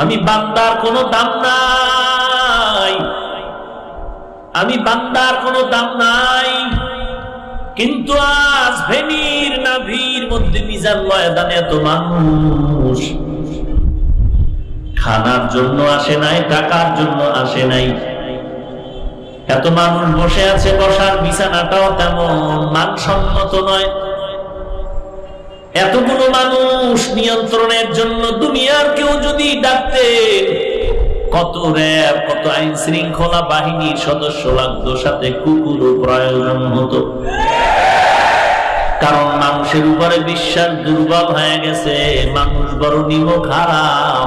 আমি বান্দার কোনো দাম নাই। আমি বান্দার কোনো দাম নাই। কিন্তু আজ ভেনির নাভির মধ্যে মিজান ময়দানে এত মানুষ। খানার জন্য আসে নাই, টাকার জন্য আসে নাই। এত মানুষ বসে আছে, বসার বিছানাটাও তেমন মানসম্মত নয়। এতগুলো মানুষ নিয়ন্ত্রণের জন্য দুনিয়ার কেউ যদি ডাকতেন কত র্যাব, কত আইন শৃঙ্খলা বাহিনীর সদস্য লাগতো, সাথে কুকুরও প্রয়োজন হতো। কারণ মানুষের উপরে বিশ্বাস দুর্বল হয়ে গেছে, মানুষ বড় নিম খারাপ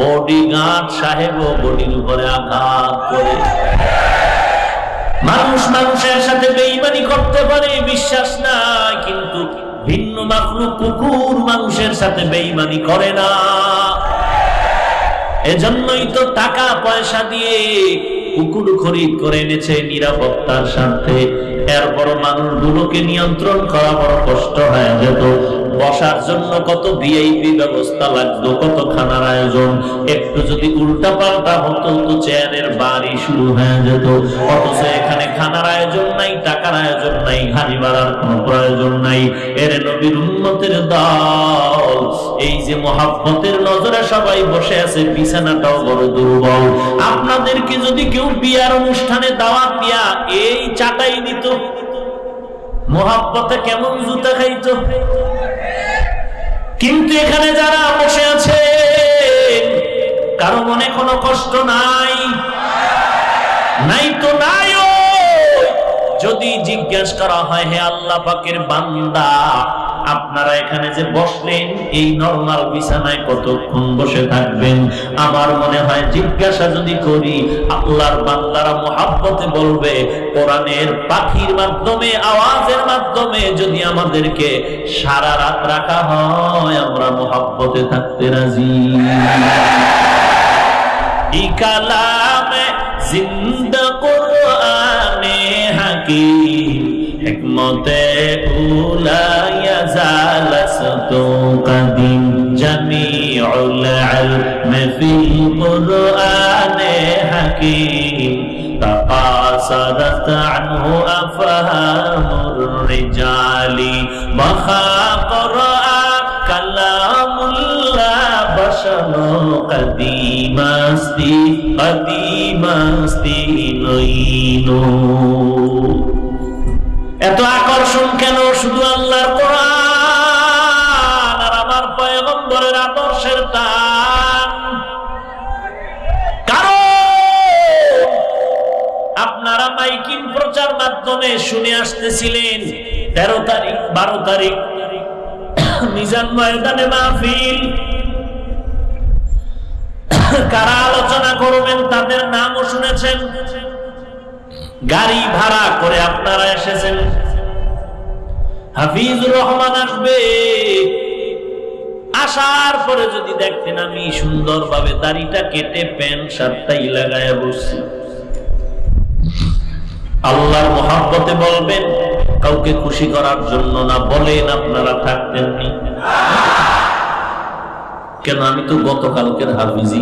বডি গার্ড সাহেব বডির উপরে আঘাত করে। মানুষ মানুষের সাথে বেইমানি করতে পারে, বিশ্বাস নাই, কিন্তু ভিন্ন মাকলুক কুকুর মানুষের সাথে বেইমানি করে না। এজন্যই তো টাকা, পয়সা দিয়ে কুকুর খরিদ করে এনেছে নিরাপত্তার স্বার্থে। এরপর মানুষগুলোকে নিয়ন্ত্রণ করা বড় কষ্ট হয়ে যেত। বসার জন্য কত ভিআইপি ব্যবস্থা লাগতো কত খানার আয়োজন? একটু যদি উল্টা পাল্টা হতো তো চেয়ারের বাড়ি শুরু হয়ে যেত। অথচ এখানে খানার আয়োজন নাই, টাকার আয়োজন নাই, হাড়ি বাড়ার কোনো প্রয়োজন নাই। এর নবীর উন্নতের দল, এই যে মহাব্বতের নজরে সবাই বসে আছে, বিছানাটাও বড় দুর্বল। আপনাদেরকে যদি কেউ বিয়ার অনুষ্ঠানে দাওয়াত দিয়া এই চাটাই দিত, মহাব্বতে কেমন জুতা খাইতো? কিন্তু এখানে যারা বসে আছে কারও মনে কোনো কষ্ট নাই। নাই তো নাই। যদি জিজ্ঞেস করা হয়, হে আল্লাহ পাকের বান্দা, আপনারা এখানে যে বসলেন, এই নর্মাল বিছানায় কতক্ষণ বসে থাকবেন? আমার মনে হয় জিজ্ঞাসা যদি করি, আল্লাহর বান্দারা মোহাব্বতে বলবে, কোরআনের পাখির মাধ্যমে, আওয়াজের মাধ্যমে যদি আমাদেরকে সারা রাত রাখা হয়, আমরা মোহাব্বতে থাকতে রাজি। ই কালামে জিন্দা حكمت أولى يزال صدق قديم جميع العلم في القرآن حكيم تقاصدت عنه أفهام الرجال مخاطر কদিমাস্তি কদিমাস্তি নইনো এত আকর্ষণ কেন? শুধু আল্লাহর কোরআন আর আমার পয়গম্বরের আদর্শের টান। কারণ আপনারা মাইকিং প্রচার মাধ্যমে শুনে আসতেছিলেন, তেরো তারিখ, বারো তারিখ, মিজান ময়দানে মাহফিল কারা আলোচনা করবেন, তাদের নামও শুনেছেন। গাড়ি ভাড়া করে আপনারা এসেছেন। হাফিজুর রহমান আসবে। আসার পরে যদি দেখতেন আমি সুন্দরভাবে দাড়িটা কেটে প্যান্ট, শার্টটাই লাগায় বসছি। আল্লাহর মহাব্বতে বলবেন, কাউকে খুশি করার জন্য না, বলেন আপনারা থাকতেননি কেন আমি তো গতকালকের হাফিজি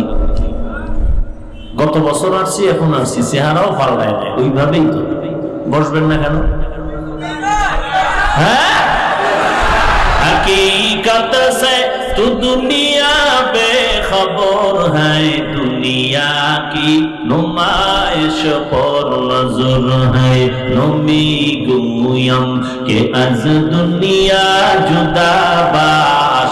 গত বছর আসছি এখন আসছি চেহারাও পাল্টায় নাই ওইভাবেই তো বসবেন না কেন হ্যাঁ हकीकत से तू दुनिया बेखबर है दुनिया की नुमाइश पर नजर है नमी गुयम के अज दुनिया जुदा बाश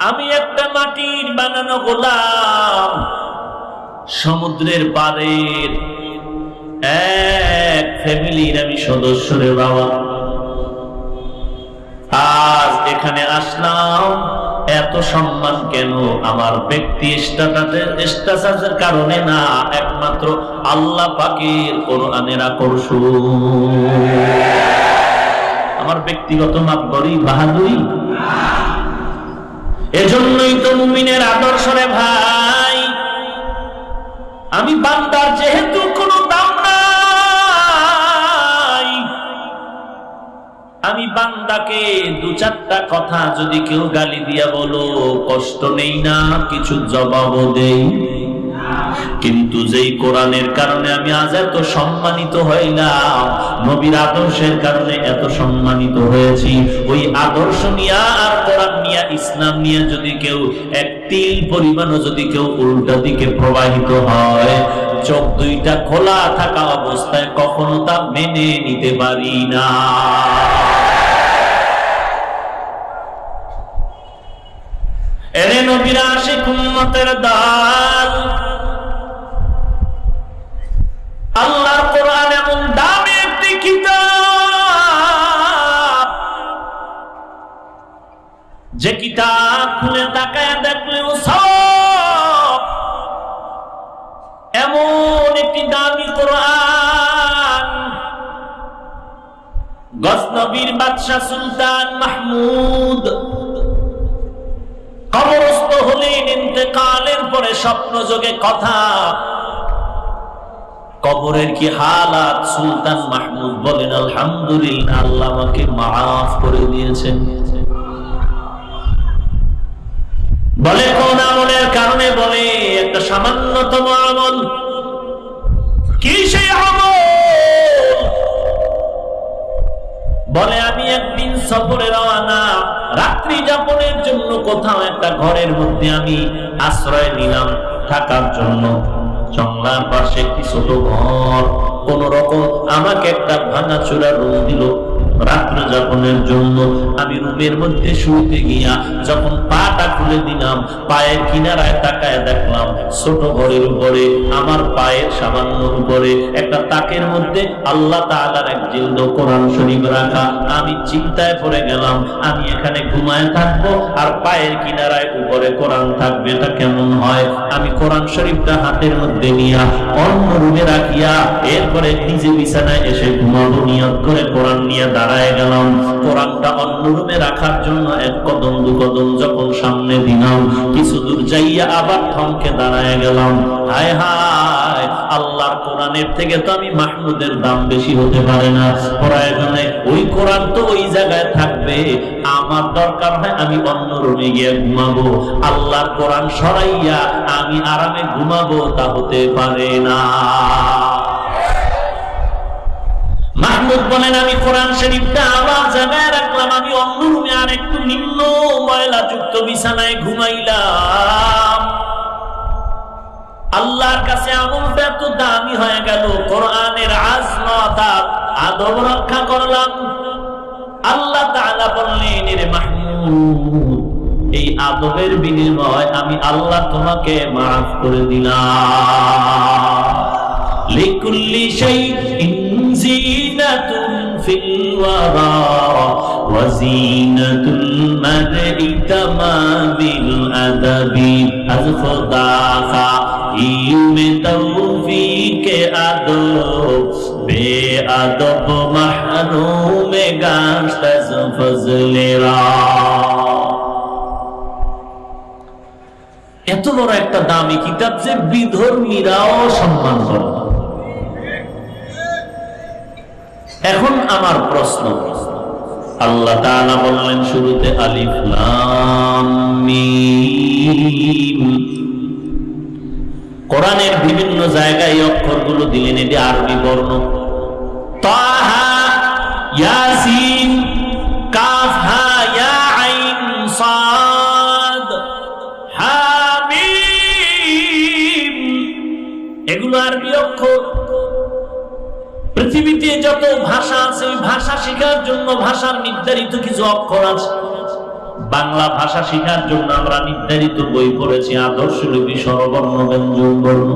আমি একটা মাটির বানানো গোলাম সমুদ্রের পাড়ের এক ফ্যামিলির আমি সদস্য রে বাবা। আজ এখানে আসলাম, এত সম্মান কেন? আমার ব্যক্তি কারণে না, একমাত্র আল্লাহ পাকের কোরআনের আকর্ষণ। আমার ব্যক্তিগত মাপবরি বাহাদুরি? এজন্যই তো মুমিনের আদর্শ রে ভাই। আমি বান্দার যেহেতু কোনো দাম নাই, আমি বান্দাকে দু চারটা কথা যদি কেউ গালি দিয়া বলো, কষ্ট নেই না, কিছু জবাবও দেই। কিন্তু যেই কোরআনের কারণে আমি আজ এত সম্মানিত হইলাম, নবীর আদর্শের কারণে এত সম্মানিত হয়েছি, ওই আদর্শ নিয়া আর কোরআন নিয়া, ইসলাম নিয়ে যদি কেউ এক তিল পরিমাণও যদি কেউ উল্টা দিকে প্রবাহিত হয়, চোখ দুইটা খোলা থাকা অবস্থায় কখনো তা মেনে নিতে পারি না। এরে নবীরা আসে কুম্মতের দাল আল্লাহর কোরআন এমন দামি একটি কিতাব। যে কিতাব খুলে তাকায় দেখলেও সব এমন একটি দামি কোরআন। গজনবীর বাদশাহ সুলতান মাহমুদ কবরস্থ হলেন ইন্তেকালের পরে স্বপ্ন যোগে কথা কবরের কি হালাত সুলতান মাহমুদ বলেন, আলহামদুলিল্লাহ, আল্লাহ আমাকে মাফ করে দিয়েছেন। বলে কোন আমলের কারণে বলে, একটা সামান্যতম আমল। কি সেই বলে, আমি একদিন সফরে রওয়ানা রাত্রি যাপনের জন্য কোথাও একটা ঘরের মধ্যে আমি আশ্রয় নিলাম থাকার জন্য। জঙ্গলার পাশে একটি ছোট ঘর? কোন রকম আমাকে একটা ভাঙা চূড়া রুম দিল। রাত্র যাপনের জন্য আমি রুমের মধ্যে শুইতে গিয়া যখন পাটা খুলে দিলাম, পায়ের কিনারায় তাকায় দেখলাম ছোট ঘরের উপরে, আমার পায়ের সামান্য উপরে, একটা তাকের মধ্যে আল্লাহ তাআলার এক জিল্দ কোরআন শরীফ রাখা। আমি চিন্তায় পড়ে গেলাম, আমি এখানে ঘুমায় থাকব আর পায়ের কিনারায় উপরে কোরআন থাকবে, এটা কেমন হয়? আমি কোরআন শরীফটা হাতের মধ্যে নিয়া অন্য রুমে রাখিয়া, এরপরে নিজে বিছানায় এসে ঘুমাবো, নিয়ত করে কোরআন নিয়ে দাঁড়ায় গেলাম। কোরআনটা অন্য রুমে রাখার জন্য এক কদম, দু কদম যখন সামনে দিলাম, কিছু দূর যাইয়া আবার থমকে দাঁড়ায় গেলাম। হায় হায়, আল্লাহর কোরআনের থেকে তো আমি মাহমুদের দাম বেশি হতে পারে না। প্রয়োজনে ওই কোরআন তো ওই জায়গায় থাকবে। আমার দরকার হয় আমি অন্য রুমে গিয়ে ঘুমাবো। আল্লাহর কোরআন সরাইয়া আমি আরামে ঘুমাবো, তা হতে পারে না। মাহমুদ বলেন, আমি কোরআন শরীফটা আবার জায়গায় রাখলাম। আমি অন্য রুমে আর একটু নিম্ন ময়লা যুক্ত বিছানায় ঘুমাইলাম। আল্লাহর কাছে আমলটা এত দামি হয়ে গেল। কোরআনের আজমত আদব রক্ষা করলাম। আল্লাহ তাআলা বললেন রে মাহমুদ, এই আদবের বিনিময় আমি আল্লাহ তোমাকে মাফ করে দিলাম। লিকুল্লি শাইইন زينة في الورى وزينة المرء تمام الأدب از خدا خائم توفیق ادب بے ادب محروم گشت از فضل را এত বড় একটা দামি কিতাব যে বিধর্মীরাও সম্মান করে এখন আমার প্রশ্ন। আল্লাহ বললেন শুরুতে কোরআনের বিভিন্ন জায়গায় এই অক্ষরগুলো দিলেন, এটি আরবি বর্ণ। তাহা এগুলো আরবি অক্ষর। পৃথিবীতে যত ভাষা আছে ভাষা শেখার জন্য ভাষার নির্ধারিত কিছু অক্ষর আছে। বাংলা ভাষা শেখার জন্য আমরা নির্ধারিত বই পড়েছি, আদর্শ লিপি, স্বরবর্ণ, ব্যঞ্জন, বর্ণ।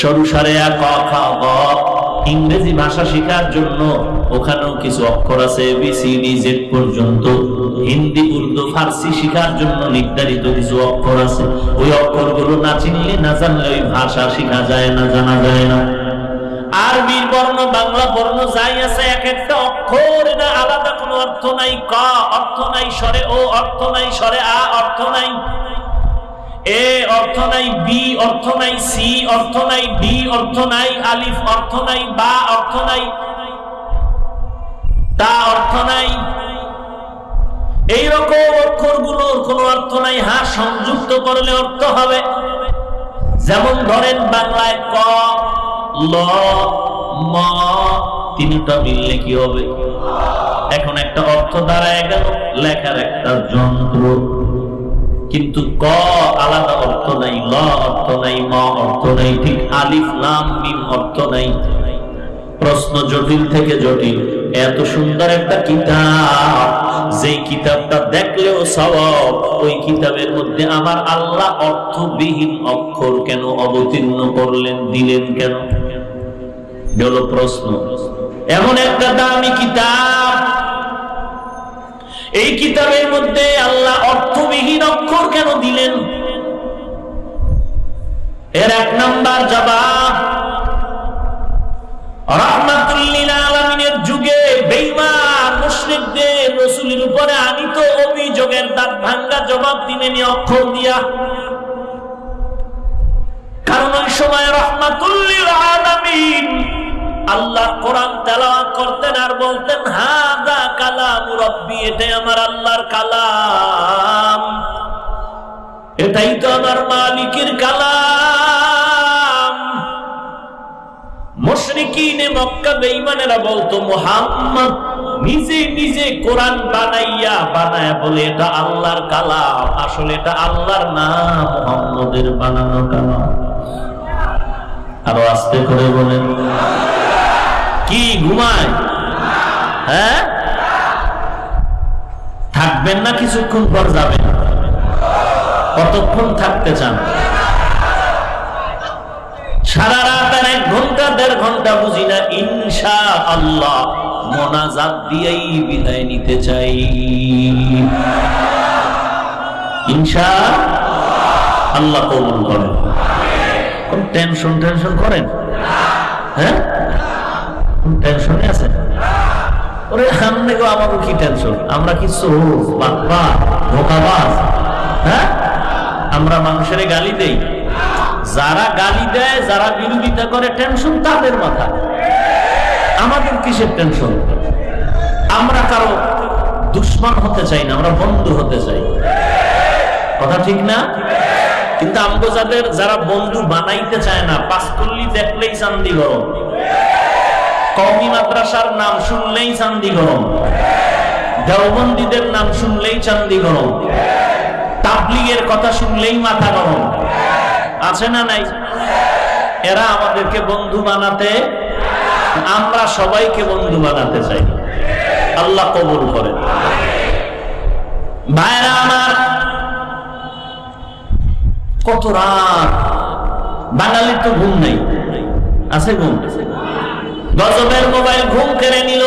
সরু সারে ক ইংরেজি ভাষা শেখার জন্য ওখানেও কিছু অক্ষর আছে এবিসিডি জেড পর্যন্ত। হিন্দি, উর্দু, ফার্সি শেখার জন্য নির্ধারিত কিছু অক্ষর আছে। ওই অক্ষরগুলো না চিনলে, না জানলে ওই ভাষা শেখা যায় না, জানা যায় না। আরবির বর্ণ বাংলা বর্ণ যাই আছে এক একটা অক্ষর না আলাদা কোনো অর্থ নাই ক অর্থ নাই স্বরে ও অর্থ নাই স্বরে আ অর্থ নাই এ অর্থ নাই বি অর্থ নাই সি অর্থ নাই ডি অর্থ নাই আলিফ অর্থ নাই বা অর্থ নাই তা অর্থ নাই এইরকম অক্ষরগুলোর কোনো অর্থ নাই হা সংযুক্ত করলে অর্থ হবে যেমন ধরেন বাংলায় ক তিনটা মিললে কি হবে? এখন একটা অর্থ দাঁড়ায় গেল, লেখার একটা যন্ত্র। কিন্তু ক, আলাদা অর্থ নাই, ল অর্থ নাই, ম অর্থ নাই, ঠিক আলিফ নাম মিম অর্থ নাই। প্রশ্ন জটিল থেকে জটিল। এত সুন্দর একটা কিতাব। যেই কিতাবটা দেখলেও সওয়াব, ওই কিতাবের মধ্যে আমার আল্লাহ অর্থবিহীন অক্ষর কেন অবতীর্ণ করলেন, দিলেন কেন? গেল প্রশ্ন। এমন একটা দামি কিতাব। এই কিতাবের মধ্যে আল্লাহ অর্থবিহীন অক্ষর কেন দিলেন? এর এক নাম্বার জবাব যুগে উপরে দাঁত ভাঙ্গা জবাব আলামিন আল্লাহ কোরআন তেলাওয়াত করতেন আর বলতেন, হাদা কালাম রব্বি, এটাই আমার আল্লাহর কালাম। এটাই তো আমার মালিকের কালাম। মক্কা বেঈমানেরা বলতো, মুহাম্মদ, নিজে নিজে কোরআন বানাইয়া, বানায় বলে এটা আল্লাহর কালাম। আসলে এটা আল্লাহর নাম মুহাম্মদের বানানো কালাম। আরও আস্তে করে বলেন। কি, ঘুমায়? হ্যাঁ? থাকবেন না কিছুক্ষণ পর যাবেন। কতক্ষণ থাকতে চান? সারা রাত আর এক ঘণ্টা দেড় ঘণ্টা বুঝি না ইনশা আল্লাহ মোনাজাত দিয়েই বিদায় নিতে চাই। ইনশা আল্লাহ কবুল করেন। কোন টেনশন টেনশন করেন? হ্যাঁ? টেনশনে আছেন? ওরে, সামনে গো আমাকে কি টেনশন? আমরা কি সোজ বাপ্পা, ধোকাবাজ? হ্যাঁ? আমরা মানুষের গালি দেই। যারা গালি দেয়, যারা বিরোধিতা করে টেনশন তাদের মাথা। আমাদের কিসের টেনশন আমরা কারও দুশ্মন হতে চাই না, আমরা বন্ধু হতে চাই। কথা ঠিক না? কিন্তু আমগো যাদের যারা বন্ধু বানাইতে চায় না পাঁচকল্লি দেখলেই চান্দি গরম কমি মাদ্রাসার নাম শুনলেই চান্দি গরম দেওবন্দীদের নাম শুনলেই চান্দি গরম তাবলিগের কথা শুনলেই মাথা গরম। আছে না নাই? এরা আমাদেরকে বন্ধু বানাতে আমরা সবাইকে বন্ধু বানাতে চাই। আল্লাহ কবুল করে ভাইরা আমার, কত রাত? বাঙালির তো ঘুম নেই। আছে ঘুম? গজবের মোবাইল ঘুম কেড়ে নিল।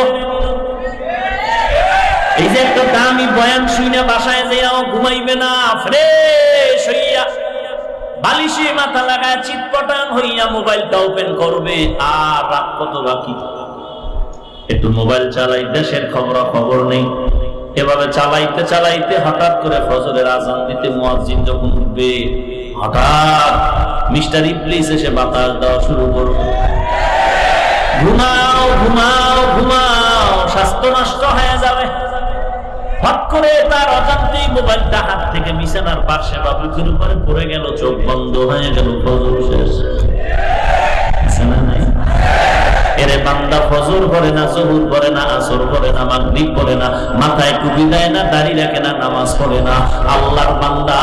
এই যে একটা দামি বয়ান শুনে বাসায় যে ঘুমাইবে না, ফ্রেশ হইয়া বালিশে মাথা লাগায় চিৎপটাং হইয়া মোবাইলটা ওপেন করবে, আর রাত কত বাকি? একটু মোবাইল চালাই, দেশের খবর খবর নেই। এভাবে চালাইতে চালাইতে হঠাৎ করে ফজরের আজান দিতে মুয়াজ্জিন যখন উঠবে, হঠাৎ মিস্টার ইবলিস এসে বাতাস দেওয়া শুরু করবে। ঘুমাও ঘুমাও ঘুমাও, স্বাস্থ্য নষ্ট হয়ে যাবে। করে তার অজান্তেই মোবাইলটা হাত থেকে বিছানার পাশে বা বুকের উপরে পড়ে গেল, চোখ বন্ধ হয়ে গেল, ফজর শেষ? এরে বান্দা ফজর করে না জহুর করে না আসর করে না মাগরিব করে না মাথায় টুপি দেয় না দাড়ি রাখে না নামাজ পড়ে না আল্লাহর বান্দা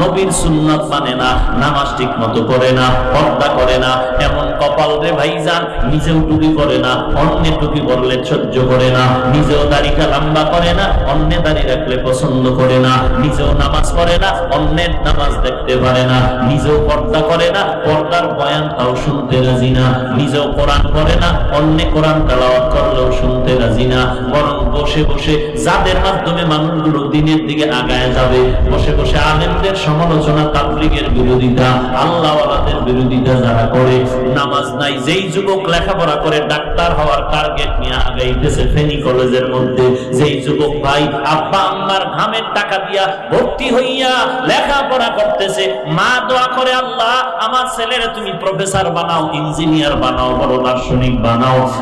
নবীর সুন্নাত মানে না নামাজ ঠিক মতো করে না পর্দা করে না এমন কপাল রে ভাইজান নিজেও টুপি করে না অন্যের টুপি পরলে সহ্য করে না নিজেও দাড়িটা লম্বা করে না অন্য দাড়ি রাখলে পছন্দ করে না নিজেও নামাজ পড়ে না অন্যের নামাজ দেখতে পারে না নিজেও পর্দা করে না পর্দার বয়ান তাও শুনতে রাজি না নিজেও কোরআন করে না অন্য কোরআন তেলাওয়াত করলেও শুনতে রাজি না, বরং বসে বসে যাদের মাধ্যমে মানুষগুলো দিনের দিকে আগায় যাবে, বসে বসে আলেমদের সমালোচনা, তাবলিগের বিরোধিতা, আল্লাহওয়ালাদের বিরোধিতা যারা করে, নামাজ নাই, যেই যুবক লেখাপড়া করে, ডাক্তার হওয়ার টার্গেট নিয়ে আগাইতেছে ফেনী কলেজের মধ্যে, যেই যুবক ভাই আব্বা আম্মার ঘামের টাকা দিয়া ভর্তি হইয়া লেখাপড়া করতেছে, মা দোয়া করে, আল্লাহ, আমার ছেলের তুমি প্রফেসর বানাও ইঞ্জিনিয়ার বানাও, বড় দার্শনিক বানাও।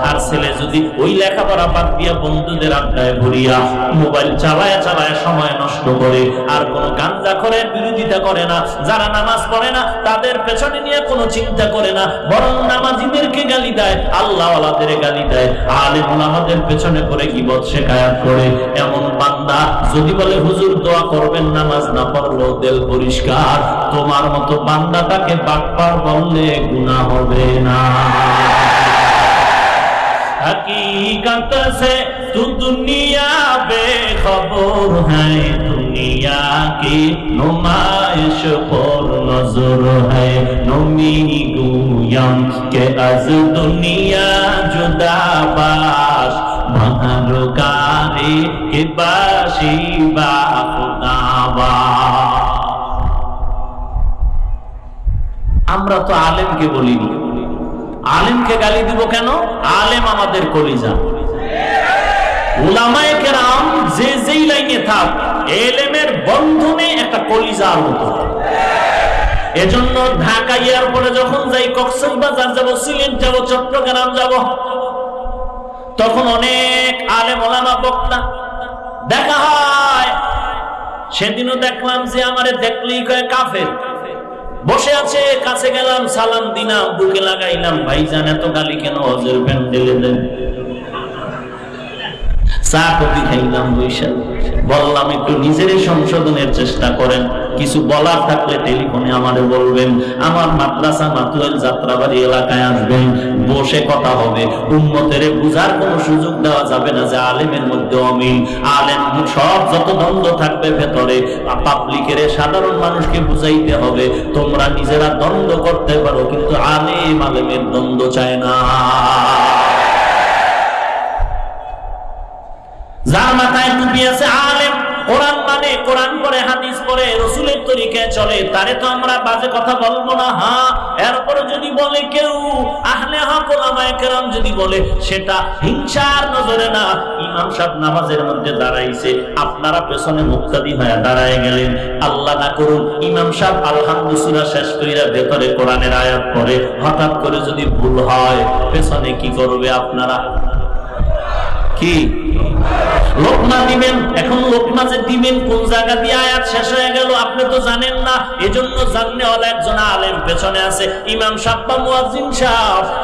আর ছেলে যদি ওই লেখাপড়া বাদ দিয়া বন্ধুদের আড্ডায় ভরিয়া মোবাইল চালায় চালায় সময় নষ্ট করে, আর কোন গাঞ্জা করে বিরোধিতা করে না, যারা নামাজ পড়ে না, তাদের পেছনে নিয়ে কোনো চিন্তা করে না, বরং নামাজিদেরকে গালি দেয় আল্লাহ আলাদের গালি দেয়। আলেম আমাদের পেছনে করে কি বদ শেখায়াত করে। এমন বান্দা যদি বলে, হুজুর, দোয়া করবেন, নামাজ না পড়লেও দিল পরিষ্কার। তোমার মতো বান্দাটাকে বাটপার বললে গুনাহ হবে না। हकीकत से तू दुनिया बेखबर है दुनिया की नुमाइश पर नजर है नमी गुयम के अज दुनिया जुदा बाश महरुकारी के बाशी बा खुदाबा আমরা তো আলেমকে বলিনি আলেমকে গালি দিব কেন? আলেম আমাদের কলিজা। কেরাম যে যেই লাইনে থাক, এলেমের একটা এজন্য এয়ারপোর্টে যখন যাই যাব, তখন অনেক আলেম ওলামা বক্তা দেখা হয়। সেদিনও দেখলাম যে আমারে দেখলেই কয় কাফের। বসে আছে, কাছে গেলাম, সালাম দিলাম, বুকে লাগাইলাম, ভাইজান, এত গালি কেন? হজের, প্যান্ডেলে দেন। বললাম, একটু নিজের সংশোধনের চেষ্টা করেন। কিছু বলার থাকলে টেলিফোনে বলবেন। আমার মাদ্রাসা মাতুয়েল যাত্রাবাড়ি এলাকায় আসবেন। বসে কথা হবে। বুঝার সুযোগ দেওয়া যাবে না যে আলেমের মধ্যে অমিল। আলেম সব যত দ্বন্দ্ব থাকবে ভেতরে। পাবলিকের সাধারণ মানুষকে বুঝাইতে হবে, তোমরা নিজেরা দ্বন্দ্ব করতে পারো, কিন্তু আলেম আলেমের দ্বন্দ্ব চায় না। যার মাথায় টুপি আছে আলেম, কোরআন মানে কোরআন পরে হাদিস পরে রসুলের তরিকায় চলে, তারে তো আমরা বাজে কথা বলব না হ্যাঁ এরপরে যদি বলে কেউ, আহলে হক কেরাম যদি বলে, সেটা হিংসার নজরে না, ইমাম সাহেব নামাজের মধ্যে দাঁড়াইছে, আপনারা পেছনে মুক্তাদি হয়ে দাঁড়ায় গেলেন। আল্লাহ না করুন, ইমাম সাহেব আলহামদুলিল্লাহ শেষ কইরা ভেতরে কোরআনের আয়াত পড়ে, হঠাৎ করে যদি ভুল হয়, পেছনে কি করবে আপনারা? কি? লোকমা দিবেন, এখন লোকমা যে দিবেন, কোন জায়গা দিয়ে আয়াত শেষ হয়ে গেল আপনি তো জানেন না। এজন্য জানলে একজন আলেম পেছনে আছে, ইমাম সাহেব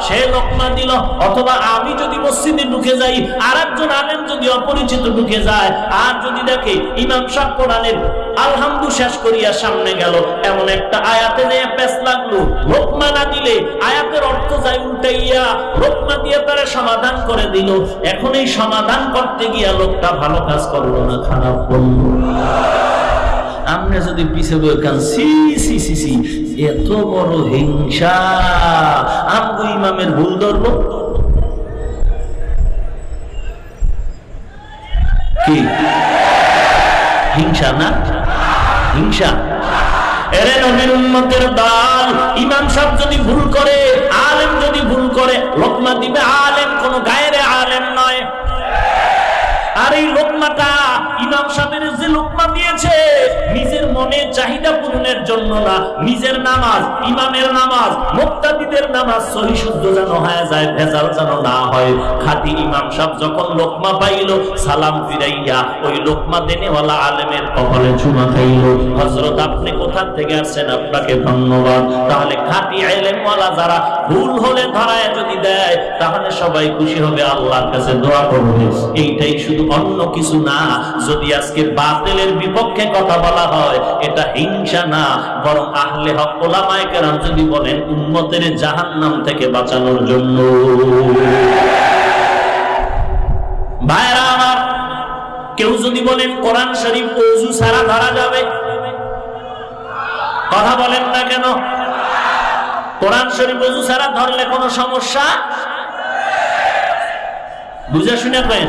সে লোকমা দিল, অথবা আমি যদি মসজিদে ঢুকে যাই আর একজন আলেম যদি অপরিচিত ঢুকে যায়, আর যদি দেখে ইমাম সাহেব কোরআনের আলহামদু শেষ করিয়া সামনে গেল, এমন একটা আয়াতে নিয়ে পেস লাগল। লোকমা না দিলে আয়াতের অর্থ যায় উল্টাইয়া, লোকমা দিয়ে তারা সমাধান করে দিল। এখন এই সমাধান করতে গিয়া লোকটা ভালো কাজ করল না, খারাপ করল। আপনি যদি পিছে বই কান, সি সি সি সি, এত বড় হিংসা, আমগো ইমামের ভুল ধরবো? কি? হিংসা না? হিংসা। এরে ইমাম যদি ভুল করে, আলেম যদি ভুল করে, লোকমা দিবে আলেম, কোন গায়ের আর এই লোকমাটা ইমাম সাহেবের যে লোকমা দিয়েছে নিজের মনের চাহিদা পূরণের জন্য না, নিজের নামাজ, ইমামের নামাজ, মুক্তাদিদের নামাজ সহি শুদ্ধ যেন হয়ে যায়, ভেজাল যেন না হয়। খাটি ইমাম সাহেব যখন লোকমা পাইল, সালাম ফিরাইয়া ওই লোকমা দেনেওয়ালা আলেমের কপালে চুমা খাইল। হজরত আপনি কোথা থেকে আসছেন? আপনাকে ধন্যবাদ। তাহলে খাটি আলেমওয়ালা যারা ভুল হলে ধরায় যদি দেয়, তাহলে সবাই খুশি হবে, আল্লাহর কাছে দোয়া করবে। এইটাই শুধু অন্য কিছু না, যদি আজকে বাতিলের বিপক্ষে কথা বলা হয়, এটা হিংসা না, বরং আহলে হক ওলামায়ে কেরাম যদি বলেন, উম্মতের জাহান্নাম থেকে বাঁচানোর জন্য। ভাইরা আমার, কেউ যদি বলেন, কোরআন শরীফ ওযু ছাড়া ধরা যাবে? কথা বলেন না কেন? কোরআন শরীফ ওযু ছাড়া ধরলে কোনো সমস্যা? বুঝা শুনে কেন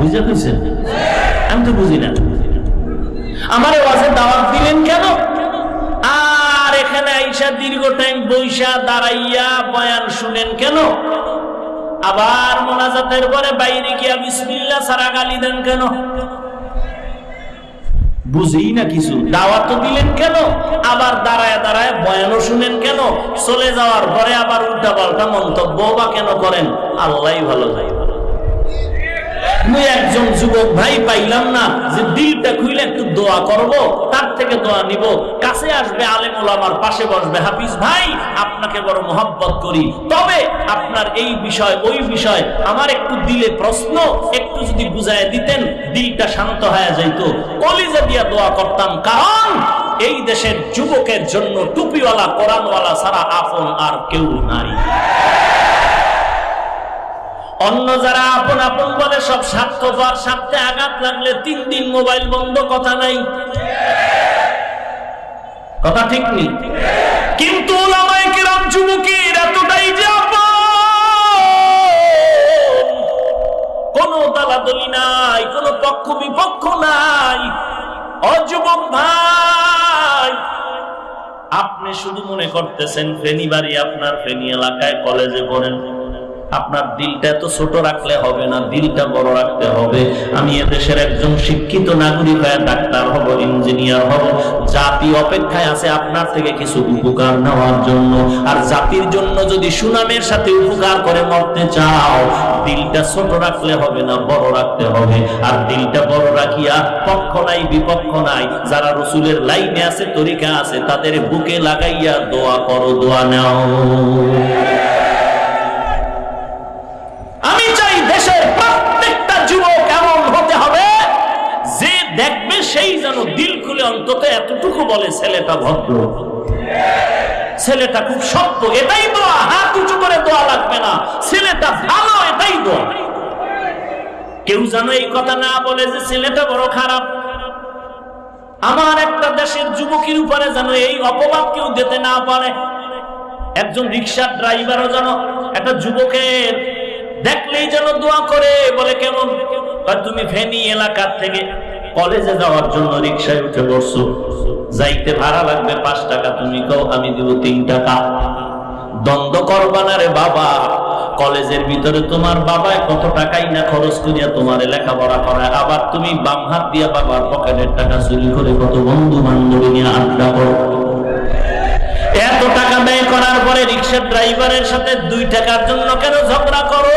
বুঝা কইছেন আমি তো বুঝি না। আমার ওয়াজে দাওয়াত দিলেন কেন? আর এখানে আইসা দীর্ঘ টাইম বৈশা দাঁড়াইয়া বয়ান শুনেন কেন? আবার মোনাজাতের পরে বাইরে গিয়া বিসমিল্লা সারা গালি দেন কেন? বুঝি না কিছু। দাওয়াত তো দিলেন কেন? আবার দাঁড়ায় দাঁড়ায় বয়ানও শুনেন কেন? চলে যাওয়ার পরে আবার উল্টা পাল্টা মন্তব্য বা কেন করেন? আল্লাহ ভালো যায় একজন যুবক ভাই পাইলাম না যে দিলটা খুইলে একটু দোয়া করব, তার থেকে দোয়া নিব। কাছে আসবে পাশে বসবে। হাফিজ ভাই, আপনাকে বড় করি। তবে আপনার এই বিষয়, ওই বিষয় আমার একটু দিলে প্রশ্ন, একটু যদি বুঝায় দিতেন, দিলটা শান্ত হয়ে যাইতো। কলিজা দিয়া দোয়া করতাম, কারণ এই দেশের যুবকের জন্য টুপিওয়ালা, কোরআনওয়ালা সারা আপন আর কেউ নাই। অন্য যারা আপন আপন বলে সব স্বার্থপর স্বার্থে আঘাত লাগলে তিন দিন মোবাইল বন্ধ, কথা নাই। কথা ঠিক নেই? কিন্তু এতটাই যে কোনো দালাদলি নাই, কোনো পক্ষ বিপক্ষ নাই। অযুবক ভাই, আপনি শুধু মনে করতেছেন ফেনী বাড়ি আপনার ফেনী এলাকায় কলেজে পড়েন। আপনার দিলটা এত ছোট রাখলে হবে না, দিলটা বড় রাখতে হবে। আমি এদেশের একজন শিক্ষিত নাগরিক হয়ে ডাক্তার হব, ইঞ্জিনিয়ার হব। জাতি অপেক্ষায় আছে আপনার থেকে কিছু উপকার নেওয়ার জন্য। আর জাতির জন্য যদি সুনামের সাথে উপকার করে মরতে চাও, দিলটা ছোট রাখলে হবে না, বড় রাখতে হবে। আর দিলটা বড় রাখিয়া পক্ষ নাই, বিপক্ষ নাই, যারা রসুলের লাইনে আছে, তরিকা আছে, তাদের বুকে লাগাইয়া দোয়া করো, দোয়া নাও। অন্তত এতটুকু বলে, ছেলেটা ভদ্র। ছেলেটা খুব সত্য এটাই দোয়া হাত উঁচু করে দোয়া লাগবে না। ছেলেটা ভালো, এটাই দোয়া। কেউ যেন এই কথা না বলে যে ছেলেটা বড় খারাপ। আমার একটা দেশের যুবকের উপরে যেন এই অপবাদ কেউ দিতে না পারে। একজন রিক্সার ড্রাইভারও যেন একটা যুবকের দেখলেই যেন দোয়া করে, বলে কেমন? তুমি ফেনী এলাকার থেকে কলেজে যাওয়ার জন্য রিক্সায় উঠে বসছো। যাইতে ভাড়া লাগবে পাঁচ টাকা, তুমি কও, আমি দিব তিন টাকা। দ্বন্দ্ব করবা না রে বাবা। কলেজের ভিতরে তোমার বাবায় কত টাকাই না খরচ করিয়া তোমার লেখাপড়া করায়। আবার তুমি বাম হাত দিয়া বাবার পকেটের টাকা চুরি করে কত বন্ধু বান্ধবী নিয়ে আড্ডা করো। এত টাকা ব্যয় করার পরে রিক্সার ড্রাইভারের সাথে দুই টাকার জন্য কেন ঝগড়া করো?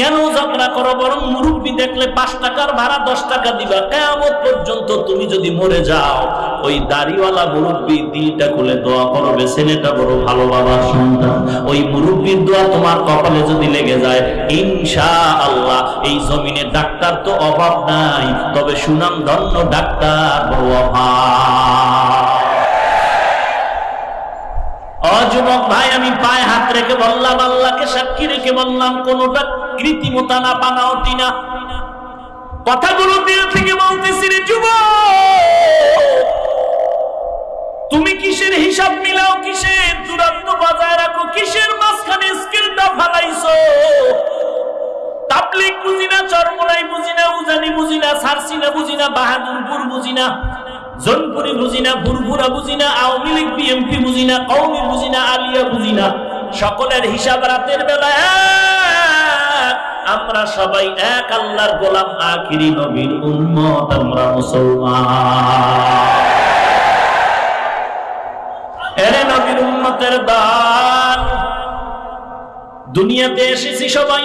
কেন ঝগড়া করো? বরং মুরব্বী দেখলে পাঁচ টাকার ভাড়া, দশ টাকা দিবা। কেমন পর্যন্ত তুমি যদি মরে যাও, ওই দাড়িওয়ালা মুরব্বী দিলটা খুলে দোয়া করবে। ছেলেটা বড় ভালো বাবার সন্তান। ওই মুরব্বীর দোয়া তোমার কপালে যদি লেগে যায় ইনশা আল্লাহ এই জমিনে ডাক্তার তো অভাব নাই, তবে সুনাম ধন্য ডাক্তার বড় অভাব। অযুবক ভাই, আমি পায়ে হাত রেখে বললাম, আল্লাহকে সাক্ষী রেখে বললাম, কোনটা কৃত্রিমতা না বানাওটি না কথাগুলো দিল থেকে বলতেছি রে যুবক, তুমি কিসের হিসাব মিলাও, কিসের দূরত্ব বজায় রাখো, কিসের মাঝখানে স্কিলটা ফালাইছো? তাবলিক বুঝি না চরমলাই বুঝি না উজানি বুঝি না সারসি না বুঝি না বাহাদুরপুর বুঝি না জনপুরি বুঝি না ফুরফুরা বুঝি না আওয়ামী লীগ, বিএমপি বুঝি না কৌমি বুঝি না আলিয়া বুঝি না সকলের হিসাব রাতের বেলা এক। আমরা সবাই এক আল্লাহর গোলাম, আখিরি নবীর উম্মত, আমরা মুসলমান। এরে নবীর উম্মতের দান দুনিয়াতে এসেছি সবাই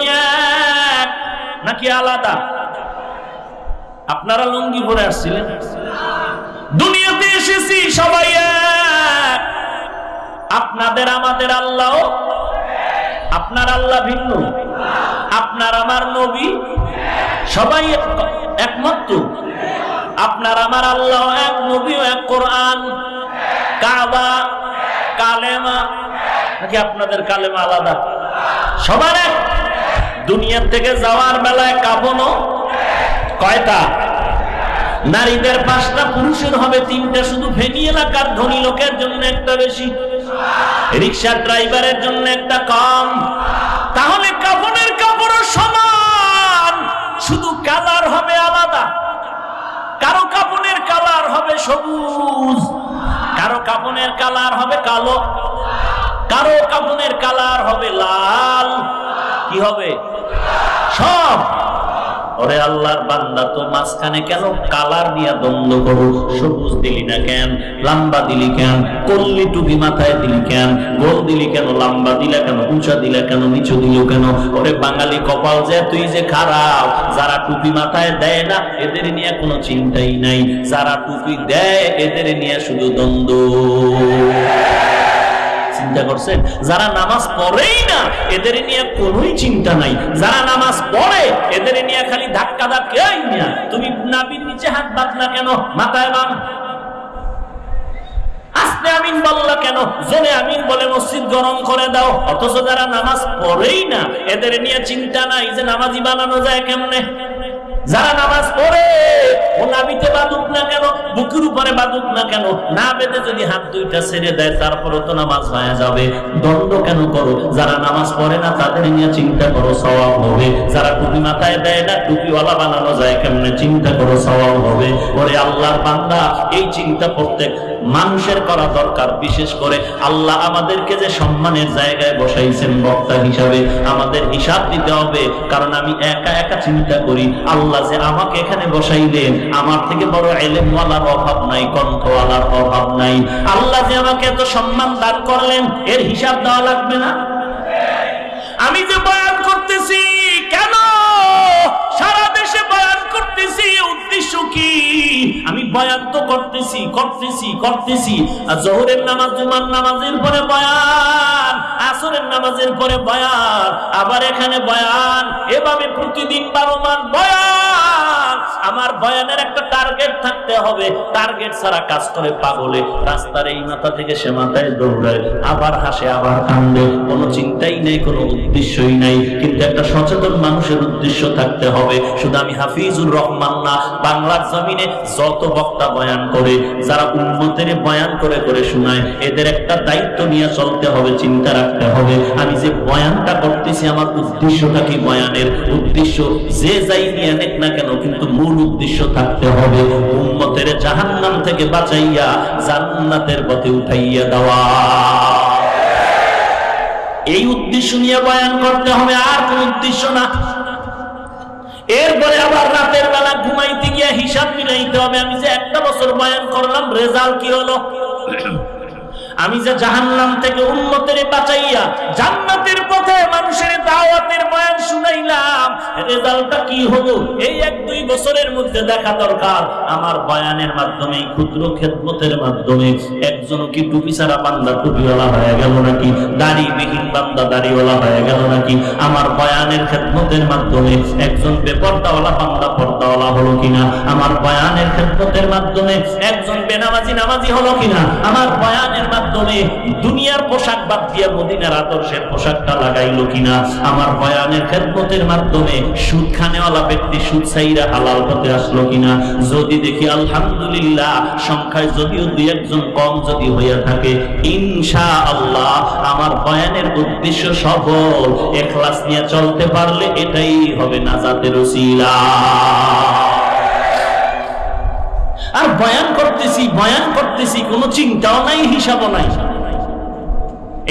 এক, নাকি আলাদা? আপনারা লুঙ্গি পরে আসছিলেন? দুনিয়াতে এসেছি, সবাই আপনাদের আমাদের আল্লাহ? আপনার আল্লাহ ভিন্ন। আপনার আমার নবী? সবাই একমাত্র আপনার আমার আল্লাহ এক নবী এক কোরআন। কাবা, কালেমা, নাকি আপনাদের কালেমা আলাদা? সবার এক। দুনিয়ার থেকে যাওয়ার বেলায় কাপনও কয়টা? নারীদের পাঁচটা পুরুষের হবে, তিনটা শুধু ফেনী এলাকার ধনী লোকের জন্য একটা বেশি। রিক্সা ড্রাইভারের জন্য একটা কম। তাহলে কাপড়ের কাপড়ও সমান, শুধু কালার হবে আলাদা। কারও কাপড়ের কালার হবে সবুজ, কারও কাপড়ের কালার হবে কালো, কারও কাপড়ের কালার হবে লাল। কি হবে? সব। ওরে আল্লাহর বান্দা, তো মাঝখানে কেন কালার নিয়ে দ্বন্দ্ব করো? সবুজ দিলি না কেন? লম্বা দিলি কেন? কল্লি টুপি মাথায় দিলি কেন? গোল দিলি কেন? লম্বা দিলা কেন? উঁচা দিলা কেন? নিচু দিল কেন? ওরে বাঙালি কপাল যে, তুই যে খারাপ, যারা টুপি মাথায় দেয় না, এদের নিয়ে কোনো চিন্তাই নাই। যারা টুপি দেয়, এদের নিয়ে শুধু দ্বন্দ্ব। চিন্তা করছেন যারা নামাজ পড়েই না, এদের নিয়ে কোনোই চিন্তা নাই। যারা নামাজ পড়ে, এদের নিয়ে খালি ধাক্কা ধাক্কা এই মিয়া তুমি নাবির নিচে হাত মাথায় আমিন বললা কেন? জোরে আমিন বলে মসজিদ গরম করে দাও। অথচ যারা নামাজ পড়েই না, এদের নিয়ে চিন্তা নাই যে নামাজি বানানো যায় কেমনে? যারা নামাজ পড়ে, ও নাবিতে বাদুক না কেন, বুকের উপরে বাদুক না কেন, না বেঁধে যদি হাত দুইটা ছেড়ে দেয় তারপরে তো নামাজ হয়ে যাবে। দণ্ড কেন করো? যারা নামাজ পড়ে না, তাদের নিয়ে চিন্তা করো, সওয়াব হবে। যারা টুপি মাথায় দেয় না, টুপিওয়ালা বানানো যায় কেমনে? চিন্তা করো, সওয়াব হবে। ওরে আল্লাহর বান্দা, এই চিন্তা প্রত্যেক মানুষের করা দরকার। বিশেষ করে আল্লাহ আমাদেরকে যে সম্মানের জায়গায় বসাইছেন বক্তা হিসাবে, আমাদের হিসাব দিতে হবে। কারণ আমি একা একা চিন্তা করি, আল্লাহ যে, আমাকে এখানে বসাইলেন আমার থেকে বড় এলেমওয়ালার অভাব নাই, কণ্ঠওয়ালার অভাব নাই। আল্লাহ যে আমাকে এত সম্মান দান করলেন, এর হিসাব দেওয়া লাগবে না? আমি যে আমি বয়ান তো করতেছি করতেছি করতেছি। আর নামাজ, জুমার নামাজের পরে বয়ান, আসরের নামাজের পরে বয়ান, আবার এখানে বয়ান, এভাবে প্রতিদিন বারো বয়ান। আমার বয়ানের একটা টার্গেট থাকতে হবে। টার্গেট ছাড়া কাজ করে পাগলে। রাস্তার এই মাথা থেকে সে মাথায় দৌড়ায়। আবার হাসে, আবার কান্দে। কোনো চিন্তাই নেই, কোনো উদ্দেশ্যই নাই। কিন্তু একটা সচেতন মানুষের উদ্দেশ্য থাকতে হবে। শুধু আমি হাফিজুর রহমান না বাংলার জমিনে যত বক্তা বয়ান করে, যারা উন্মতের বয়ান করে করে শোনায়, এদের একটা দায়িত্ব নিয়ে চলতে হবে, চিন্তা রাখতে হবে। আমি যে বয়ানটা করতেছি, আমার উদ্দেশ্যটা কি বয়ানের? উদ্দেশ্য যে যাই নিয়ে নেক না কেন, কিন্তু মূল উদ্দেশ্য থাকতে হবে উন্মতের জাহান্নাম থেকে বাঁচাইয়া জান্নাতের পথে উঠাইয়া দেওয়া। এই উদ্দেশ্য নিয়ে বয়ান করতে হবে, আর কোন উদ্দেশ্য না। এরপরে আবার রাতের বেলা ঘুমাইতে গিয়ে হিসাব মিলাইতে হবে। আমি যে একটা বছর বয়ান করলাম, রেজাল্ট কি হলো? আমি যে জাহান্নাম থেকে উন্নতের বাঁচাইয়া জান্নাতের পথে মানুষের দাওয়াতের বয়ান শুনাইলাম, রেজাল্টটা কি হলো? এই এক দুই বছরের মধ্যে দেখা দরকার। আমার বয়ানের মাধ্যমে, ক্ষুদ্র খেদমতের মাধ্যমে একজন কি টুপি ছাড়া বান্দা টুপিওয়ালা হয়ে গেল নাকি? দাড়িবিহীন বান্দা দাড়িওয়ালা হয়ে গেল নাকি? আমার বয়ানের খেদমতের মাধ্যমে একজন বেপর্দাওয়ালা বান্দা পর্দাওয়ালা হলো কিনা? আমার বয়ানের খেদমতের মাধ্যমে একজন বেনামাজি নামাজি হলো কিনা? আমার বয়ানের মাধ্যমে দুনিয়ার পোশাক বাদ দিয়ে মদিনার আদর্শের পোশাকটা লাগাইলো কিনা? আমার বয়ানের খেদমতের মাধ্যমে সুদ খানেওয়ালা ব্যক্তি সুদ সাইরা হালাল পথে আসলো কিনা? যদি দেখি আলহামদুলিল্লাহ, সংখ্যায় যদিও দুই একজন কম যদি হইয়া থাকে ইনশা আল্লাহ আমার বয়ানের উদ্দেশ্য সফল। এখলাস নিয়ে চলতে পারলে এটাই হবে নাজাতের উসিলা আর বয়ান করতেছি বয়ান করতেছি, কোনো চিন্তাও নাই, হিসাবও নাই।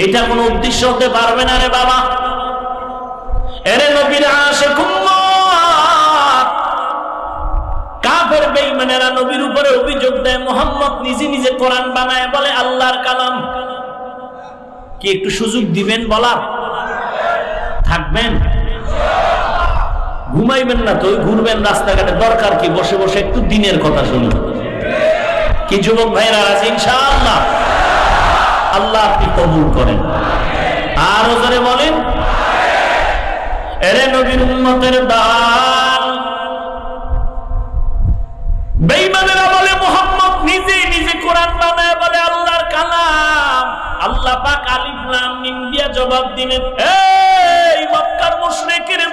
এটা কোনো উদ্দেশ্য হতে পারবে না রে বাবা। এরে নবীর আসে উপরে অভিযোগ দেয়, মোহাম্মদ নিজে নিজে বানায়, বলে আল্লাহর কালাম। কি একটু সুযোগ দিবেন থাকবেন? ঘুমাইবেন না তো ঘুরবেন রাস্তাঘাটে, দরকার কি? বসে বসে একটু দিনের কথা শুনুন। কি যুবক ভাইরা আছে? ইনশাআল্লাহ। আল্লাহ আপনি কবুল করেন। আর ওজরে বলেন। এরে নবীর দান। বেঈমানেরা বলে মোহাম্মদ নিজে নিজে কোরআন বানায় বলে আল্লাহর কালাম। আল্লাহ পাক আলিফ লাম মিম দিয়া জবাব দিলেন, এই মক্কার মুশরিকের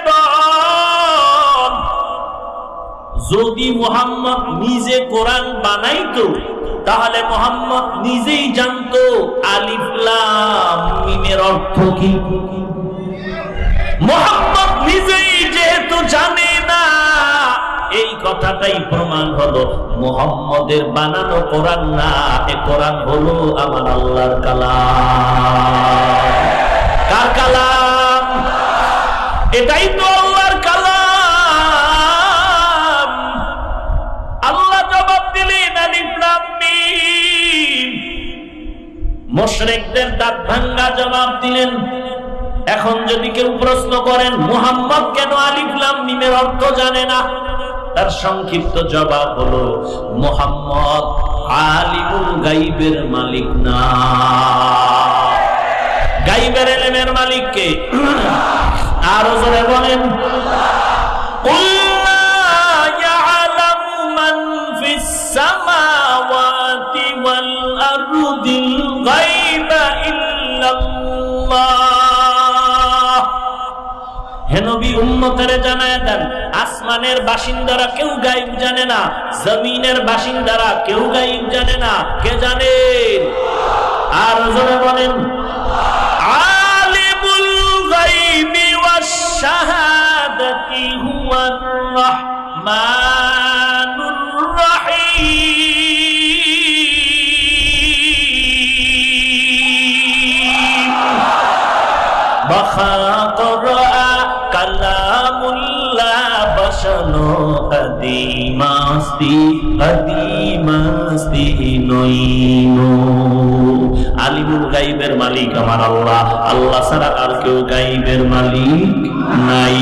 যদি মোহাম্মদ নিজে কোরআন বানাইতো, তাহলে মোহাম্মদ নিজেই জানতো আলিফ লাম মিমের অর্থ কি? মোহাম্মদ নিজেই যেহেতু জানে না, এই কথাটাই প্রমাণ হলো মোহাম্মদের বানানো কোরআন না, এ কোরআন হলো আমার আল্লাহর কালাম। কার কালাম? এটাই তো মুশরিকদের দাঁত ভাঙ্গা জবাব দিলেন এখন যদি কেউ প্রশ্ন করেন মুহাম্মদ কেন আলিফ লাম মিমের অর্থ জানে না তার সংক্ষিপ্ত জবাব হলো মুহাম্মদ আলিমুল গাইবের মালিক না গাইবের এলেমের মালিক কে আরো জোরে বলেন قل لا يعلم من في السماوات والأرض الغيب إلا الله হে নবী উম্মতেরে জানায় দেন আসমানের বাসিন্দারা কেউ গাইব জানে না জমিনের বাসিন্দারা কেউ গাইব জানে না কে জানেন আর জোরে বলেন আলিমুল গাইবি ওয়াস শাহাদাতি হুয়ার রাহমানুর বখাকরা কালামুল্লাহ বসনো কদিমাস্তি কদিমাস্তি নইনো আলিমুল গাইবের মালিক আমার আল্লাহ। আল্লাহ ছাড়া আর কেউ গাইবের মালিক নাই।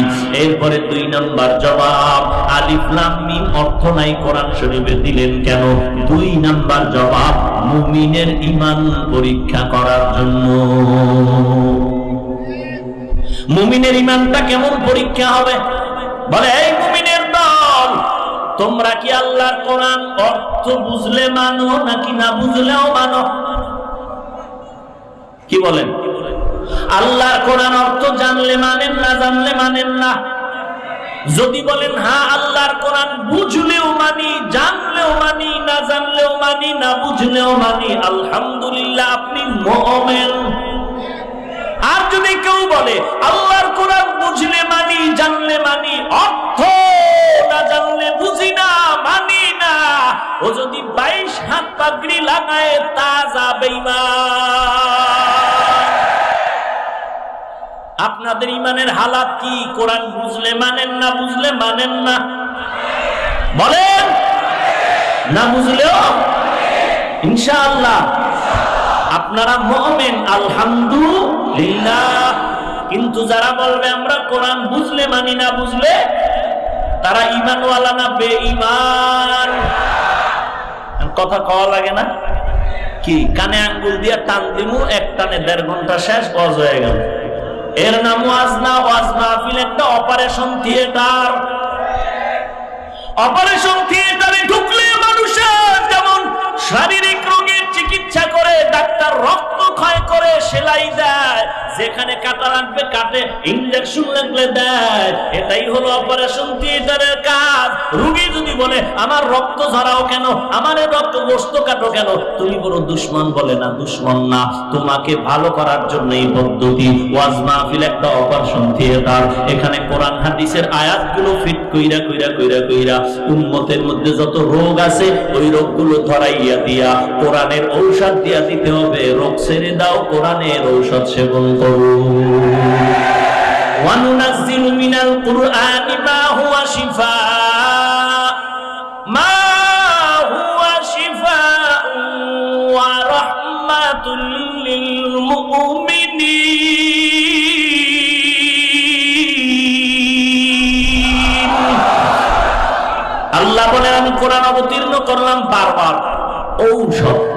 এরপরে দুই নাম্বার জবাব, আলিফ লাম অর্থ নাই কোরআন শরীফে দিলেন কেন? দুই নাম্বার জবাব, মুমিনের ইমান পরীক্ষা করার জন্য। মুমিনের ইমানটা কেমন পরীক্ষা হবে? বলে, এই মুমিনের দল, তোমরা কি আল্লাহর কোরআন অর্থ বুঝলে মানো নাকি না বুঝলেও মানো? কি বলেন? আল্লাহর কোরআন অর্থ জানলে মানেন না, জানলে মানেন না। যদি বলেন হ্যাঁ আল্লাহর কোরআন বুঝলেও মানি, জানলেও মানি, না জানলেও মানি, না বুঝলেও মানি, আলহামদুলিল্লাহ, আপনি মোমেন। কেউ বলে, আল্লাহর কোরআন বুঝলে মানি, জানলে মানি, অর্থ না জানলে বুঝি না, মানি না। ও যদি বাইশ হাত পাগড়ি লাগায়, তা যাবে আপনাদের ইমানের হালাত কি? কোরআন বুঝলে মানেন না, বুঝলে মানেন না? বলেন? না বুঝলেও? ইনশাআল্লাহ। আপনারা মহমেন আলহামদুলিল্লাহ। কিন্তু যারা বলবে আমরা কোরআন বুঝলে মানি না বুঝলে, তারা ইমানওয়ালা না বে ইমান কথা কওয়া লাগে না? কি? কানে আঙ্গুল দিয়া টান দিমু, এক টানে দেড় ঘণ্টা শেষ অজ হয়ে গেল। এর নাম ওয়াজনা ওয়াজনা ওয়াজ মাহফিল একটা অপারেশন থিয়েটার। অপারেশন থিয়েটারে ঢুকলে মানুষের যেমন শারীরিক রোগের চিকিৎসা করে ডাক্তার রক্ত ক্ষয় করে সেলাই দেয়। যেখানে কাটা লাগবে কাটে ইঞ্জেকশন লাগলে দেয়। এটাই হলো অপারেশন থিয়েটারের কাজ। রুগী যদি বলে, আমার রক্ত ঝরাও কেন? আমার রক্ত গোস্ত কাটো কেন? তুমি বড় দুশ্মন বলে না, দুশ্মন না। তোমাকে ভালো করার জন্য এই পদ্ধতি। ওয়াজ মাহফিল একটা অপারেশন থিয়েটার এখানে কোরআন, হাদিসের আয়াতগুলো ফিট কইরা কইরা কইরা কইরা উম্মতের মধ্যে যত রোগ আছে, ওই রোগগুলো ধরাইয়া দিয়া। কোরআনের ঔষধ ঔষধ দিয়া দিতে হবে। রোগ ছেড়ে দাও, কোরআনের ঔষধ সেবন করো। আল্লাহ বলে আমি কোরআন অবতীর্ণ করলাম বারবার। ঔষধ।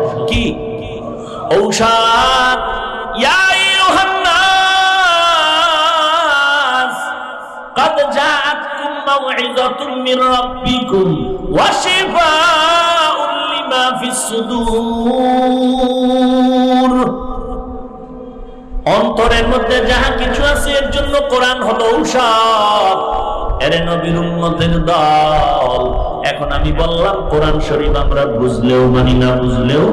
ঔষধ ইয়া আইয়ুহান নাস قد جاءتكم موعظة من ربكم وشفاء لما في الصدور অন্তরের মধ্যে যাহা কিছু আছে এর জন্য কোরআন হলো ঔষধ এরে নবীর উম্মতের দল এখন আমি বললাম কোরআন শরীফ আমরা বুঝলেও মানি না বুঝলেও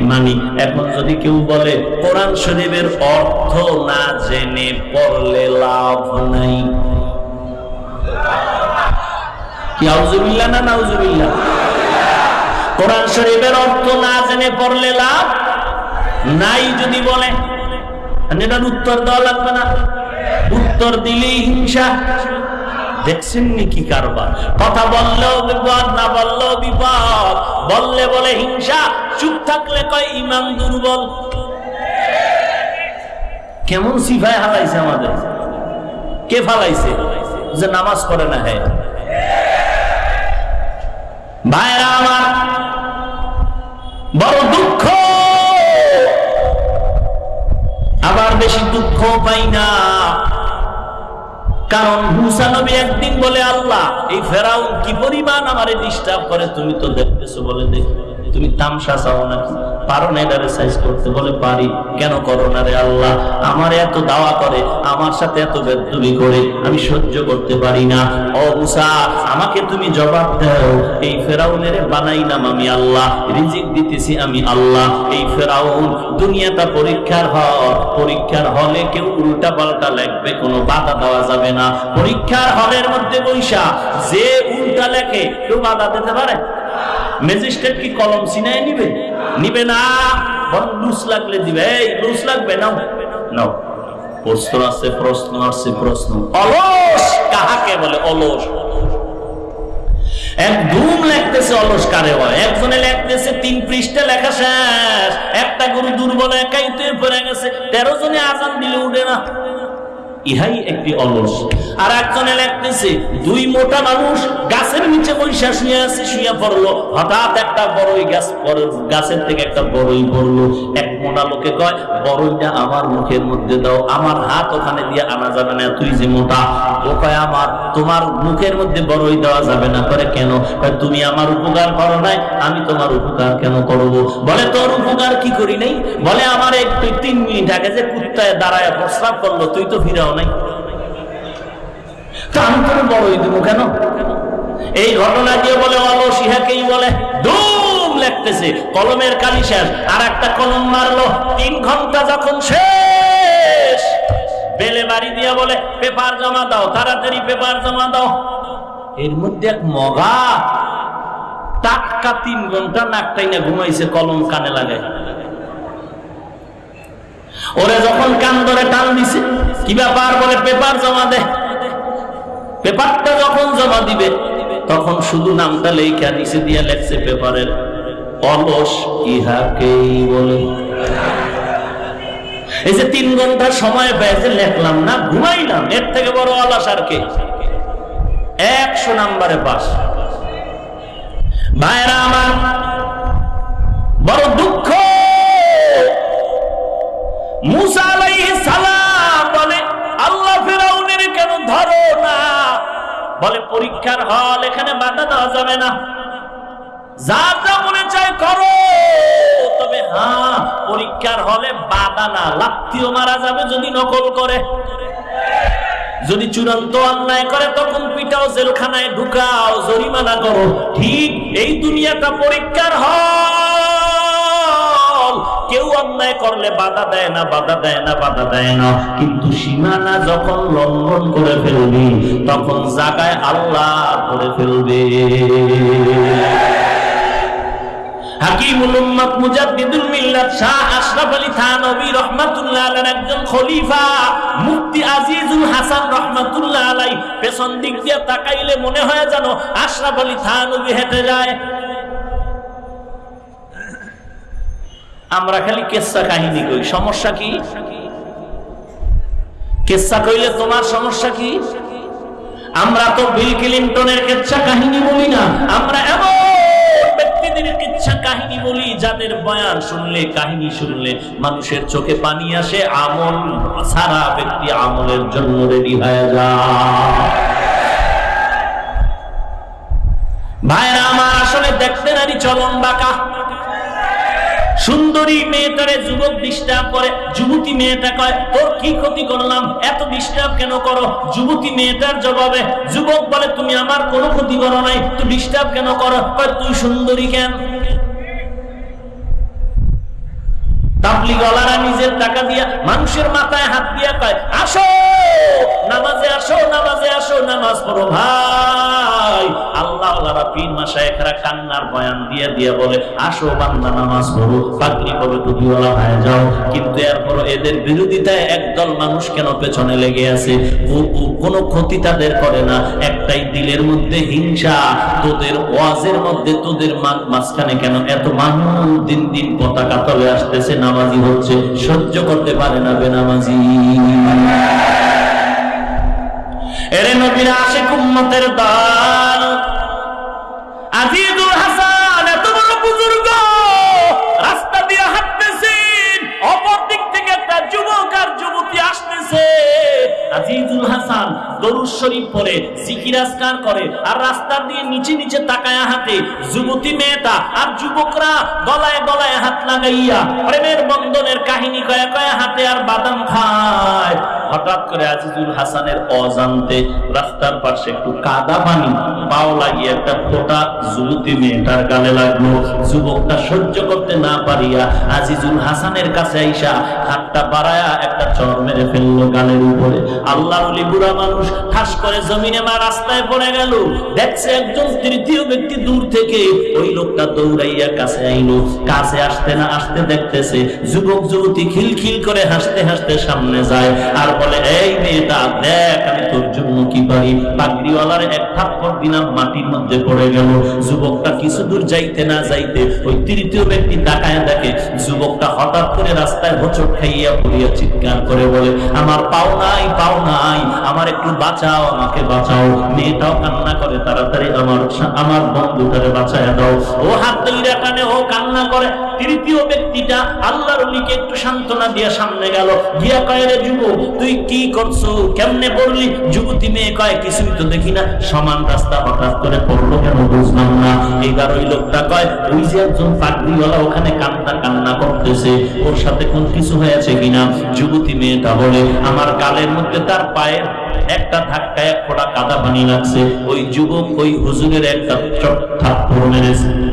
মানি এখন যদি কেউ বলে, কোরআন শরীফের অর্থ না জেনে পড়লে লাভ নাই। কোরআন শরীফের অর্থ না জেনে পড়লে লাভ নাই যদি বলে। এটার উত্তর দেওয়া লাগবে না। উত্তর দিলেই হিংসা। দেখছেন নি কি কারবার? কথা বললেও বিপদ, না বললেও বিপদ। বললে বলে হিংসা, চুপ থাকলে কয় ইমান দুর্বল। কেমন সিফায় হালাইছে আমাদের? কে ফালাইছে? যে নামাজ পড়ে না হ্যাঁ ভাইরা আমার, বড় দুঃখ। আবার বেশি দুঃখ পাই না। কারণ মুসানবি একদিন বলে, আল্লাহ, এই ফেরাউন কি পরিমাণ আমার ডিস্টার্ব করে তুমি তো দেখতেছো বলে দেখো। তুমি তামসা চাও নাকি পারো না এটারে সাইজ করতে। বলে, পারি। কেন করো না রে আল্লাহ? আমার এত দাওয়া করে, আমার সাথে এত বেদবি করে, আমি সহ্য করতে পারি না। ও মুসা, আমাকে তুমি জবাব দাও। এই ফেরাউনের বানাইলাম আমি আল্লাহ, রিজিক দিতেছি আমি আল্লাহ। এই ফেরাউন, দুনিয়াটা পরীক্ষার হল পরীক্ষার হলে কেউ উল্টা পাল্টা লাগবে কোনো বাধা দেওয়া যাবে না। পরীক্ষার হলের মধ্যে বৈশা, যে উল্টা লেখে, কেউ বাধা দিতে পারে? ম্যাজিস্ট্রেট কি কলম সিনাই নিবে? নিবে না। বরং লুস লাগলে দিবে। এই লুস লাগবে, নাও। নাও। প্রশ্ন আছে প্রশ্ন আছে, প্রশ্ন। অলস! কাহাকে বলে অলস? এক ধুম লেখতেছে অলস কারে হয় একজনে লেখতেছে, তিন পৃষ্ঠা লেখা শেষ। একটা গরু দুর্বল একাই তো পড়ে গেছে। তেরো জনে আজান দিলে উঠে না। ইহাই একটি অলস। আর একজনে লেখতেছে, দুই মোটা মানুষ গাছের নিচে বৈশা শুয়ে আছে, শুয়ে পড়ল। হঠাৎ একটা বড়ই গাছ গাছের থেকে একটা বড়ই পড়ল। এক মোটা লোকে কয়, বড়ইটা আমার মুখের মধ্যে দাও, আমার হাত ওখানে দিয়ে আনা যাবে না, তুই যে মোটা। ও কয়, আমার, তোমার মুখের মধ্যে বড়ই দেওয়া যাবে না। করে, কেন? তুমি আমার উপকার করো নাই, আমি তোমার উপকার কেন করব? বলে, তোর উপকার কি করি নাই? বলে, আমার একটু তিন মিনিট আগে যে কুত্তায় দাঁড়ায় প্রস্রাব করল, তুই তো ফিরাও কলমের কালি শেষ আর একটা কলম মারলো, তিন ঘণ্টা যখন শেষ, বেলে বাড়ি দিয়ে বলে, পেপার জমা দাও, তাড়াতাড়ি পেপার জমা দাও। এর মধ্যে এক মগা, টাটকা তিন ঘণ্টা নাকটাই না ঘুমাইছে, কলম কানে লাগায় ওরে যখন কান ধরে টান দিছে, কি ব্যাপার বলে পেপার জমা দে? পেপারটা যখন জমা দিবে, তখন শুধু নামটা লেখা নিচে দিয়ে লেখছে পেপারের, অলস ইহাকেই বলে। এই যে তিন ঘণ্টা সময় পেয়েছে লেখলাম না, ঘুমাইলাম, এর থেকে বড় অলস আর কে? একশো নাম্বারে পাস। ভাইরা আমার, বড় দুঃখ। মুসা সালাম বলে, আল্লাহ ফেরাউনের কেন বলে, পরীক্ষার হল এখানে যাবে না। যা যা মনে তবে হ্যাঁ পরীক্ষার হলে বাধা না, লাত্তিও মারা যাবে যদি নকল করে। যদি চূড়ান্ত অন্যায় করে, তখন পিটাও জেলখানায় ঢুকাও, জরিমানা করো। ঠিক এই দুনিয়াটা পরীক্ষার হল। কেউ অন্যায় করলে বাধা দেয় না, বাধা দেয় না, বাধা দেয় না। কিন্তু সীমানা যখন লঙ্ঘন করে ফেলবি, তখন জাগায় আল্লাহ করে ফেলবে। একজন খলিফা পেছন দিক দিয়ে তাকাইলে মনে হয় যেন আশরাফ আলী থানভী হেঁটে যায়। আমরা খালি কেসা কাহিনী কই, সমস্যা কি? কেসা কইলে তোমার সমস্যা কি? আমরা তো বিল ক্লিন্টনের কেচ্ছা কাহিনী বলি না, আমরা এমন মানুষের চোখে পানি আসে, আমল সারা ব্যক্তি আমলের জন্য রেডি হয়ে যায়। ভাইরা, আমার আসলে দেখতে নারী চলন বাঁকা। সুন্দরী মেয়েটারে যুবক ডিস্টার্ব করে, যুবতী মেয়েটা কয়, তোর কি ক্ষতি করলাম? এত ডিস্টার্ব কেন করো? যুবতী মেয়েটার জবাবে, যুবক বলে, তুমি আমার কোনো ক্ষতি করো নাই। তুই ডিস্টার্ব কেন করো? তুই সুন্দরী কেন? তাবলিগলারা নিজের টাকা দিয়া মানুষের মাথায় হাত দিয়া কয়, আসো, নামাজে আসো নামাজে আসো, নামাজ পড়ো ভাই। আল্লাহ পীর মাসায়েখরা কান্নার বয়ান দিয়ে দিয়ে বলে, আসো বান্দা, নামাজ পড়ো, পাগড়ি পড়ো টুপিওয়ালা হয়ে যাও। কিন্তু এরপর এদের বিরোধিতায় একদল মানুষ কেন পেছনে লেগে আছে? ও- কোনো ক্ষতি তাদের করে না। একটাই দিলের মধ্যে হিংসা, তোদের ওয়াজের মধ্যে তোদের মাঝখানে কেন এত মানুষ দিন দিন পতাকা তলে আসতেছে? নামাজি হচ্ছে সহ্য করতে পারে না বেনামাজি। এরে নবীরা আসে কুম্মতের দান আজিজুল হাসান আসতেছে আজিজুল হাসান দরুদ শরীফ পড়ে জিকির আজকার করে, আর রাস্তা দিয়ে নিচে নিচে তাকায়া হাতে যুবতী মেয়েটা আর যুবকরা গলায় গলায় হাত লাগাইয়া প্রেমের বন্ধনের কাহিনী কয়া কয়া হাতে আর বাদাম খায়। হঠাৎ করে আজিজুল হাসানের অজান্তে রাস্তার পাশে একটু কাদা পানি, পাও লাগিয়ে একটা ফোঁটা যুবতী মেয়েটার গালে লাগল। যুবকটা সহ্য করতে না পারিয়া আজিজুল হাসানের কাছে আইসা হাতটা বাড়ায়া একটা চর মেরে ফেলল গালের উপরে। আল্লাহ বুড়া মানুষ, ঠাস করে জমিনে মা রাস্তায় পড়ে গেল। দেখছে একজন তৃতীয় ব্যক্তি দূর থেকে। ওই লোকটা দৌড়াইয়া কাছে আইলো। কাছে আসতে না আসতে দেখতেছে যুবক যুবতী খিলখিল করে হাসতে হাসতে সামনে যায়। আর বলে, এই মেয়েটা দেখ, আমি তোর জন্য কি পারি? পাগড়িওয়ালার এক থাপ্পড় দিলাম মাটির মধ্যে পড়ে গেল। যুবকটা কিছু দূর যাইতে না যাইতে ওই তৃতীয় ব্যক্তি তাকায় দেখে, যুবকটা হঠাৎ করে রাস্তায় হোঁচট খাইয়া পড়িয়া চিৎকার করে বলে, আমার পাও নাই পাও নাই, আমার একটু বাঁচাও, আমাকে বাঁচাও। মেয়েটাও কান্না করে, তাড়াতাড়ি আমার আমার বন্ধুটারে বাঁচায় দাও। ও হাত দইরা টানে ও কান্না করে। তৃতীয় ব্যক্তিটা আল্লাহর অলিকে একটু সান্ত্বনা দিয়া সামনে গেল। গিয়া কয়, রে যুবক, তুই কি করছ? কেমনে পড়লি? যুবতী মেয়ে কয়, কিছুই তো দেখি না। সমান রাস্তা হঠাৎ করে পড়ল কেন বুঝলাম না। এইবার ওই লোকটা কয়, ওই যে একজন পাগড়িওয়ালা ওখানে কান্না কান্না করতেছে। ওর সাথে কোন কিছু হয়েছে কিনা? যুবতী মেয়েটা বলে, আমার গালের মধ্যে তার পায়ের একটা ধাক্কায় এক ফোঁটা কাদা পানি লাগছে। ওই যুবক ওই হুজুরের একটা চট থাপ্পড় মেরেছে।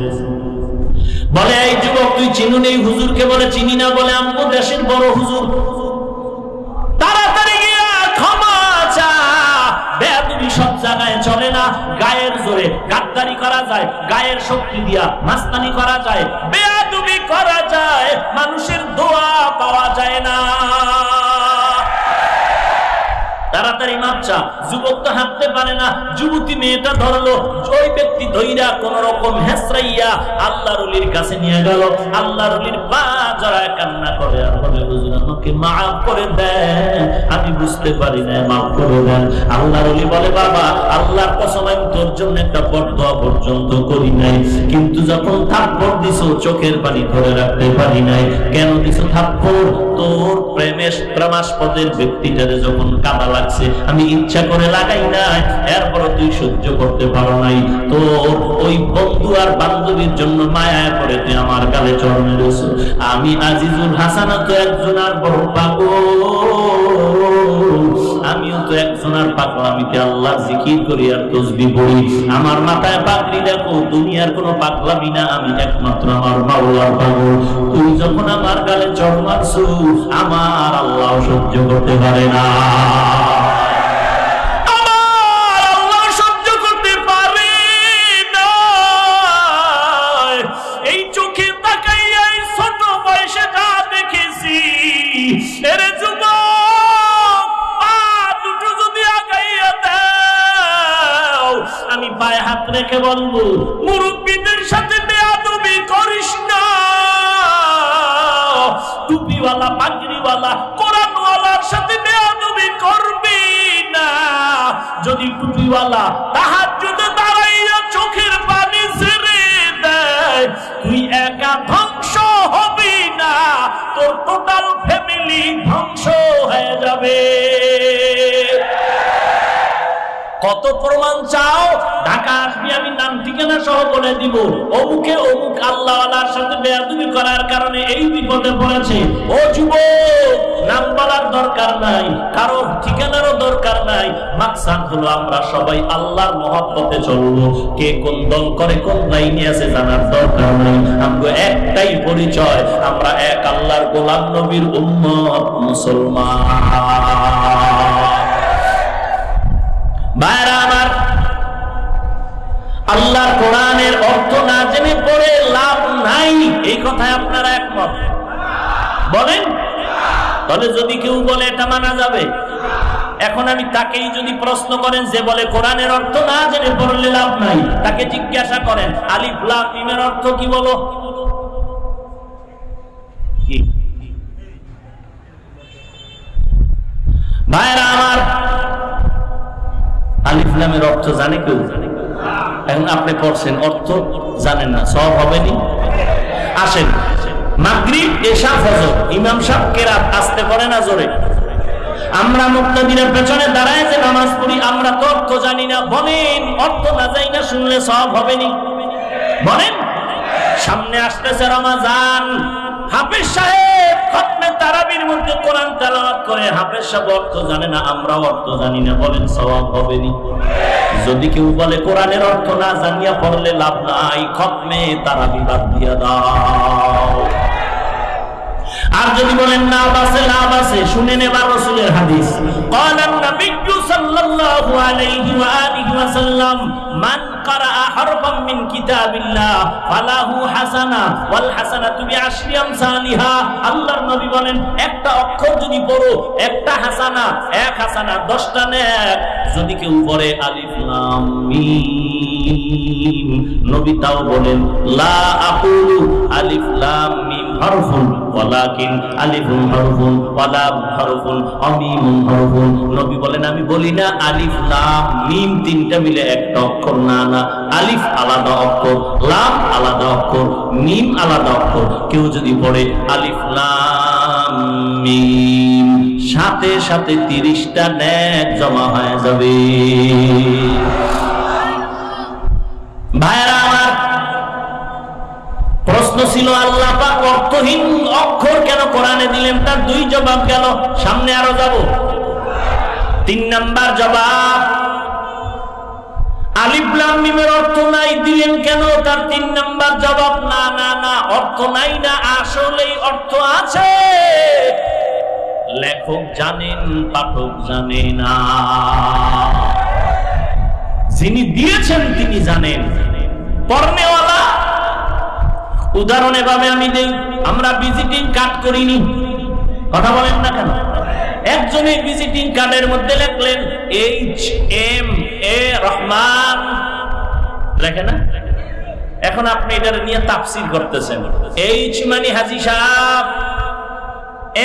বলে, এই যুবক, তুই চিনুন এই হুজুরকে বলে, চিনি না বলে আমগো দেশের বড় হুজুর। তাড়াতাড়ি গিয়া ক্ষমা চা। বেয়াদবি সব জায়গায় চলে না। গায়ের জোরে গাদ্দারি করা যায়, গায়ের শক্তি দিয়া মাস্তানি করা যায়। বেয়াদবি করা যায়, মানুষের দোয়া পাওয়া যায় না। তাড়াতাড়ি যুবক তো হাঁটতে পারে না। যুবতী মেয়েটা ধরলো। ওই ব্যক্তি ধইরা কোন রকম হেসরাইয়া আল্লাহ রলির কাছে নিয়ে গেল। আল্লাহ রলির পা জড়ায় কান্না করে। আর বলে, হুজুর, আমাকে মাফ করে দেন। আমি বুঝতে পারি না মাফ করে দেন। আল্লাহ রলি বলে, বাবা, আল্লাহর কসম, আমি তোর জন্য একটা বরদোয়া পর্যন্ত করি নাই। কিন্তু যখন থাপ্পড় দিছো, চোখের পানি ধরে রাখতে পারি নাই। কেন দিছো থাপ্পড়? তোর প্রেমের প্রেমাস্পদের ব্যক্তিটারে যখন কাদা লাগছে আমি ইচ্ছা করে লাগাই নাই এরপর তুই সহ্য করতে পারো নাই। তোর ওই বন্ধু আর বান্ধবীর জন্য মায়া করে তুই আমার গালে চড় মেরেছ আমি আজিজুল হাসানা তো একজন আর বড় পাগল। আমিও তো আর পাগলামিতে আল্লাহ জিকির করি আর তসবি আমার মাথায় দেখো, দুনিয়ার কোনো পাগলামি না, আমি একমাত্র আমার মাওলার পাগল। তুই যখন আমার গালে চড় আমার আল্লাহ সহ্য করতে পারে না। চাও ঢাকা আসবি আমি নাম ঠিকানা সহ বলে দিব। অমুকে অমুক আল্লাহওয়ালার সাথে বেয়াদুবি করার কারণে এই বিপদে পড়েছে। ও যুবক, নাম বলার দরকার নাই কারও ঠিকানারও দরকার নাই। মাকসাদ হলো আমরা সবাই আল্লাহর মহব্বতে চলবো। কে কোন দল করে, কোন লাইনে আছে জানার দরকার নাই। আমরা একটাই পরিচয়, আমরা এক আল্লাহর গোলাম নবীর উম্মত মুসলমান। আল্লাহর কোরআনের অর্থ না জেনে পড়ে লাভ নাই। এই কথায় আপনারা একমত? বলেন? তাহলে যদি কেউ বলে, এটা মানা যাবে। এখন আমি তাকেই যদি প্রশ্ন করেন, যে বলে, কোরআনের অর্থ না জেনে পড়লে লাভ নাই। তাকে জিজ্ঞাসা করেন, আলিফ, লাম অর্থ কি বলো? ভাইরা আমার আলিফ, লামের অর্থ জানে কেউ? এখন আপনি করছেন অর্থ জানেন না, সব হবে নি আসেন। মাগরিব, এশা, ফজর। ইমাম সাহেব কেরাত আসতে পারে না জোরে। আমরা মুক্তাদিনের পেছনে দাঁড়ায় যে নামাজ পড়ি, আমরা তো অর্থ জানি না। বলেন, অর্থ না যাই না শুনলে সব হবে নি বলেন, সামনে আসতেছে রমাজান। হাফেজ সাহেব, খতমে তারাবির মধ্যে কোরআন তেলাওয়াত করে, হাফেজ সাহেব অর্থ জানে না, আমরাও অর্থ জানি না, বলেন সওয়াব হবে নি যদি কেউ বলে কোরআনের অর্থ না জানিয়া পড়লে লাভ নাই, খতমে তারাবি বাদ দিয়া দাও। আর যদি বলেন না বাসে লাভ আছে শুনে নেবার রসুলের হাদিস। কলান নবিজ্ঞু সাল্লাল্লাহু আলাইহি ওয়া সাল্লাম, মান করা হরফাম মিন কিতাবিল্লাহ, ফালাহু হাসানা ওয়াল হাসানাতু বিআশরি আমসালিহা। আল্লাহর নবী বলেন, একটা অক্ষর যদি পড়ো, একটা হাসানা, এক হাসানা 10টা নেক। যদি কেউ পড়ে আলিফ লাম মিম। নবী তাও বলেন, লা আকুলু আলিফ লাম মিম হরফুন, ওয়ালাকিন আলিফুন হরফুন হরফুন হরফুন। নবী বলেন, আমি বলি না আলিফ লাম মিম তিনটা মিলে একটা অক্ষর, না না। আলিফ আলাদা অক্ষর, লাম আলাদা অক্ষর, মিম আলাদা অক্ষর। কেউ যদি পড়ে আলিফ লাম মিম, সাথে সাথে তিরিশটা ন্যাক জমা হয়ে যাবে। ভাইরা আমার প্রশ্ন ছিল, আল্লাহ অর্থহীন অক্ষর কেন কোরআনে দিলেন? তার দুই জবাব গেল, সামনে আরও যাব। তিন নাম্বার জবাব, আলিফ মিমের অর্থ নাই, দিলেন কেন? তার তিন নাম্বার জবাব, না না না, অর্থ নাই না, আসলেই অর্থ আছে। লেখক জানেন, পাঠক জানে না। যিনি দিয়েছেন, তিনি জানেন। পর্নেওয়ালা উদাহরণ এভাবে আমি দেই, আমরা ভিজিটিং কার্ড করিনি। কথা বলেন না কেন? একজনে ভিজিটিং কার্ডের মধ্যে লেখলেন এইচ এম এ রহমান। লেখে না? এখন আপনি এটার নিয়ে তাফসির করতেছেন। এইচ মানে হাজি সাহেব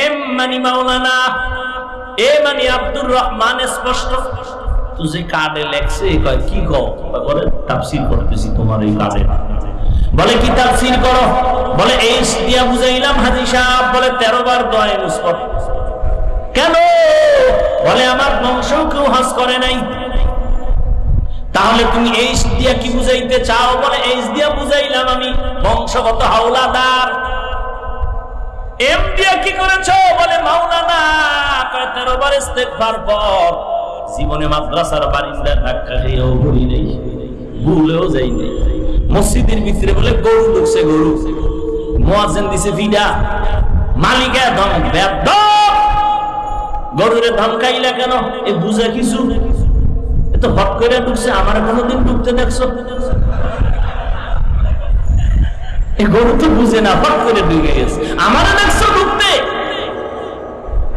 এম মানে মাওলানা এ মানে আব্দুর রহমান স্পষ্ট। তো যে কার্ডে লেখছে কয়, কি কো বলে করতেছি তোমার এই কার্ডে বলে, কি তাফসির করো? বলে, এই দিয়া বুঝাইলাম, হাজি সাহেব। বলে, তেরো বার দোয়ায় মুসফর কেন? বলে, আমার বংশ কেউ হাস করে নাই। তাহলে তুমি এই দিয়া কি বুঝাইতে চাও? বলে, এই দিয়া বুঝাইলাম আমি, বংশগত হাওলাদার। এম দিয়া কি করেছ? বলে, মাওলানা। তেরো বার ইস্তেগফার পর জীবনে মাদ্রাসার বারিন্দায় ধাক্কা খেয়েও ঘুরি নেই, ভুলেও যাই নেই। মসজিদের ভিতরে বলে, গরু ঢুকছে, গরু। মোয়াজেন দিছে, ভিডা। মালিকা ধমক ব্যর্থ গরুরে ধমকাইলা কেন? এ বুঝা কিছু? এ তো হট করে ঢুকছে, আমার কোনোদিন ঢুকতে দেখছ? এ গরু তো বুঝে না হট করে ঢুকে গেছে। আমার দেখছ ঢুকতে?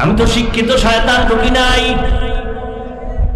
আমি তো শিক্ষিত, শয়তান ঢুকি নাই।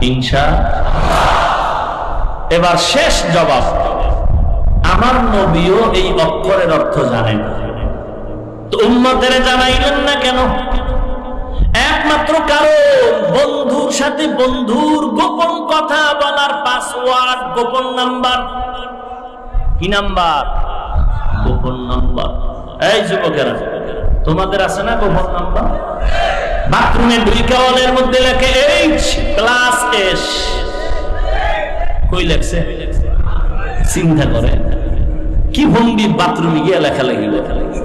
ইনশা এবার শেষ জবাব। আমার নবীও এই অক্ষরের অর্থ জানেন উম্মতের জানাইলেন না কেন? একমাত্র কারণ বন্ধুর সাথে বন্ধুর গোপন কথা বলার পাসওয়ার্ড গোপন নাম্বার। কি নাম্বার? গোপন নাম্বার। এই যুবকেরা, তোমাদের আছে না গোপন নাম্বার? বাথরুমে দুই মধ্যে লেখে এইচ এস। কই লেখছে? চিন্তা করে। কি ভঙ্গি বাথরুমে গিয়ে লেখালেখি লেখালেখি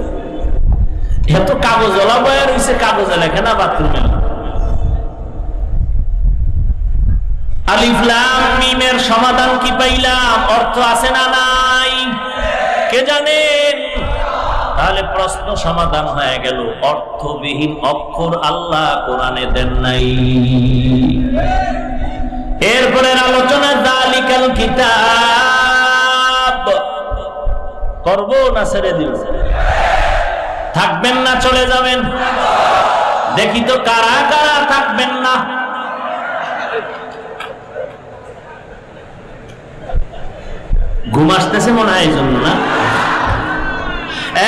এত কাগজ ওলা বয়া কাগজে লেখে না বাথরুমে আলিফলাম মিমের সমাধান কি পাইলাম? অর্থ আছে না নাই? কে জানেন তাহলে প্রশ্ন সমাধান হয়ে গেল, অর্থবিহীন অক্ষর আল্লাহ কোরআনে দেন নাই। এরপরের আলোচনা, দালিকাল কিতাব। করব না ছেড়ে দিব? থাকবেন না, চলে যাবেন? দেখি তো কারা কারা থাকবেন না। ঘুম আসতেছে মনে হয় এই জন্য না?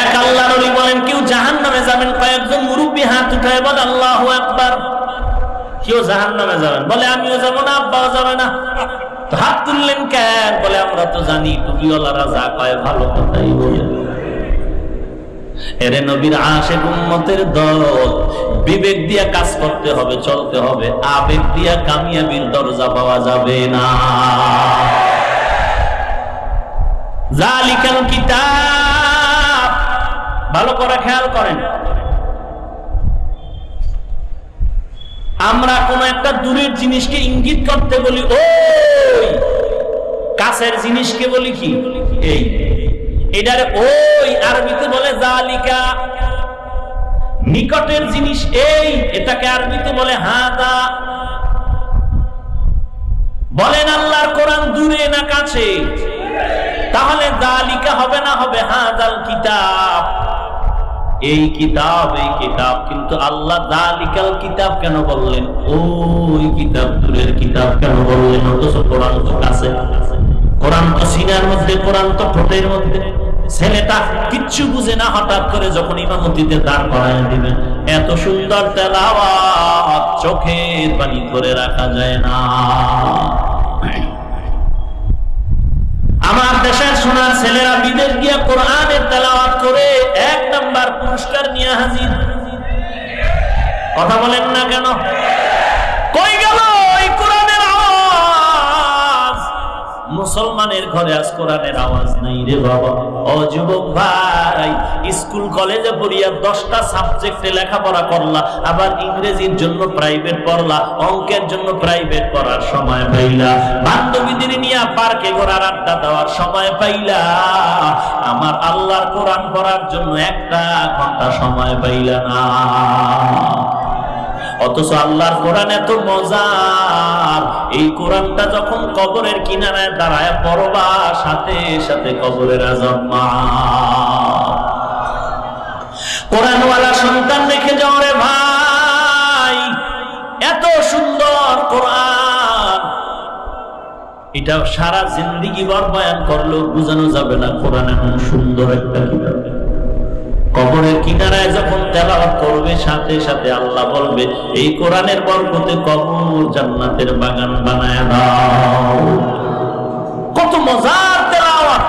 এক আল্লাহ নবী বলেন, কেউ জাহান নামে যাবেন কয়েকজন মুরব্বী হাত উঠায় বলে, আল্লাহ একবার কেউ জাহান নামে যাবেন? বলে, আমিও যাব না, আব্বাও যাবে না। হাত তুললেন কেন? বলে, আমরা তো জানি, টুপিওয়ালারা যা কয় ভালো কথাই এরে নবীর দল, বিবেক দিয়া কাজ করতে হবে, চলতে হবে। আবেগ দিয়া কামিয়াবির দরজা পাওয়া যাবে না। জালিকাল কিতাব। ভালো করে খেয়াল করেন। আমরা কোন একটা দূরের জিনিসকে ইঙ্গিত করতে বলি, ওই কাছের জিনিসকে বলি কি? এই। এটারে ওই আরবিতে বলে, জালিকা। নিকটের জিনিস, এই। এটাকে আরবিতে বলে, হাদা। বলেন, আল্লাহর কোরআন দূরে না কাছে? তাহলে জালিকা হবে না হবে হাজাল কিতাব। এই কিতাব এই কিতাব, কিন্তু আল্লাহ দালিকাল কিতাব কেন বললেন? ওই কিতাব দূরের কিতাব কেন বললেন? অথচ কোরআন তো কাছে। কোরআন তো সিনার মধ্যে, কোরআন তো ঠোঁটের মধ্যে। ছেলেটা কিচ্ছু বুঝে না, হঠাৎ করে যখন ইমামতিতে দাঁড় করায় দিবেন এত সুন্দর তেলাওয়াত চোখের পানি ধরে রাখা যায় না। আমার দেশের সোনার ছেলেরা বিদেশ গিয়া কোরআনের তেলাওয়াত করে এক নাম্বার পুরস্কার নিয়ে হাজির। কথা বলেন না কেন? কই গেল? মুসলমানের ঘরে আজ কোরআনের আওয়াজ নাই রে বাবা। ও যুবক ভাই, স্কুল, কলেজে পড়িয়া দশটা সাবজেক্টে লেখাপড়া করলা, আবার ইংরেজির জন্য প্রাইভেট পড়লা, অঙ্কের জন্য প্রাইভেট পড়ার সময় পাইলা। বান্ধবীদের নিয়ে পার্কে ঘোরার আড্ডা দেওয়ার সময় পাইলা। আমার আল্লাহর কোরআন পড়ার জন্য একটা ঘণ্টা সময় পাইলা না। অথচ আল্লাহর কোরআন এত মজার। এই কোরআনটা যখন কবরের কিনারায় দাঁড়ায়, পড়বা, সাথে সাথে কবরের আজম কোরআনওয়ালা সন্তান রেখে যাও রে ভাই, এত সুন্দর কোরআন। এটা সারা জিন্দিগি বর বয়ান করলেও বোঝানো যাবে না কোরআন এমন সুন্দর একটা কিতাব। কবরের কিনারায় যখন তেলাওয়াত করবে, সাথে সাথে আল্লাহ বলবে, এই কোরআনের বরকতে কবর জান্নাতের বাগান বানায় দাও। কত মজার তেলাওয়াত!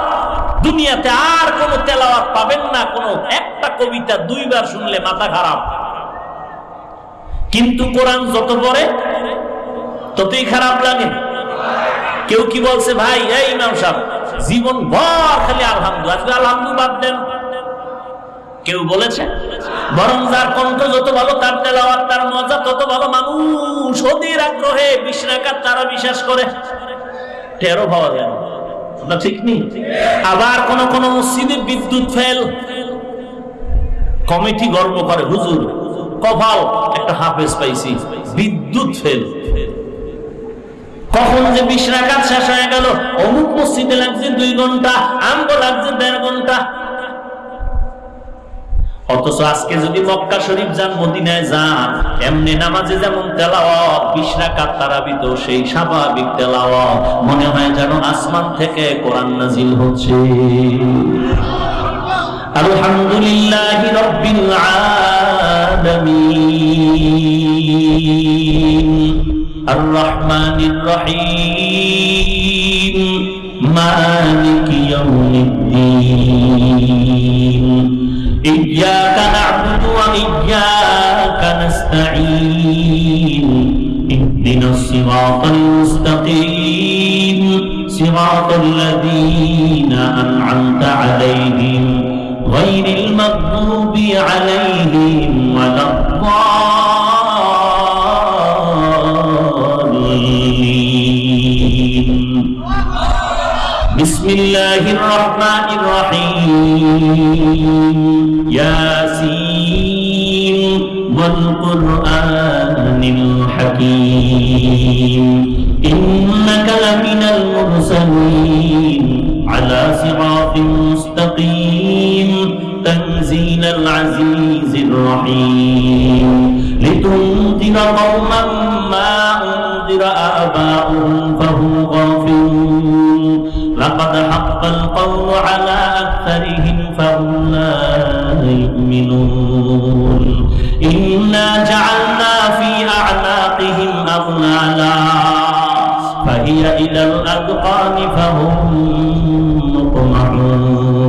দুনিয়াতে আর কোন তেলাওয়াত পাবেন না, কোন একটা কবিতা দুইবার শুনলে মাথা খারাপ। কিন্তু কোরআন যত পড়ে, ততই খারাপ লাগে। কেউ কি বলছে, ভাই, এই ইমাম সাহেব, জীবন ভর খালি আলহামদু আজকে আলহামদু বাদ দেন। কেউ বলেছে? বরং যার কণ্ঠ যত ভালো, তার তেলাওয়াত, তার মজা তত ভালো। মানুষ অধীর আগ্রহে বিশ্রাকার তারা বিশ্বাস করে। টেরো পাওয়া যায় ঠিক নেই আবার কোন কোন মসজিদে বিদ্যুৎ ফেল। কমিটি গর্ব করে, হুজুর একটা হাফেজ পাইছি, বিদ্যুৎ ফেল। কখন যে বিশ শেষ হয়ে গেল, অমুক মসজিদে লাগছে দুই ঘণ্টা, আমগো লাগছে দেড় ঘণ্টা। অথচ আজকে যদি মক্কা শরীফ যান, মদিনায় যান, এমনি নামাজে যেমন তেলাওয়াত, বিশ রাকাত তারাবিত, সেই স্বাভাবিক তেলাওয়াত। মনে হয় যেন আসমান থেকে কোরআন নাজিল হচ্ছে। আলহামদুলিল্লাহ রব্বিল আলামিন। আর রহমানির রহিম। মালিক ইয়াউমিদ্দিন। إياك نعبد وإياك نستعين. اهدنا الصراط المستقيم. صراط الذين أنعمت عليهم غير المغضوب عليهم ولا الضالين. بسم الله الرحمن الرحيم. الحكيم. إنك لمن المرسلين على صراط مستقيم. تنزيل العزيز الرحيم. لتنذر قوما ما أنذر آباؤهم فهم غافلون. لقد حق القول على الأذقان فهم مقمحون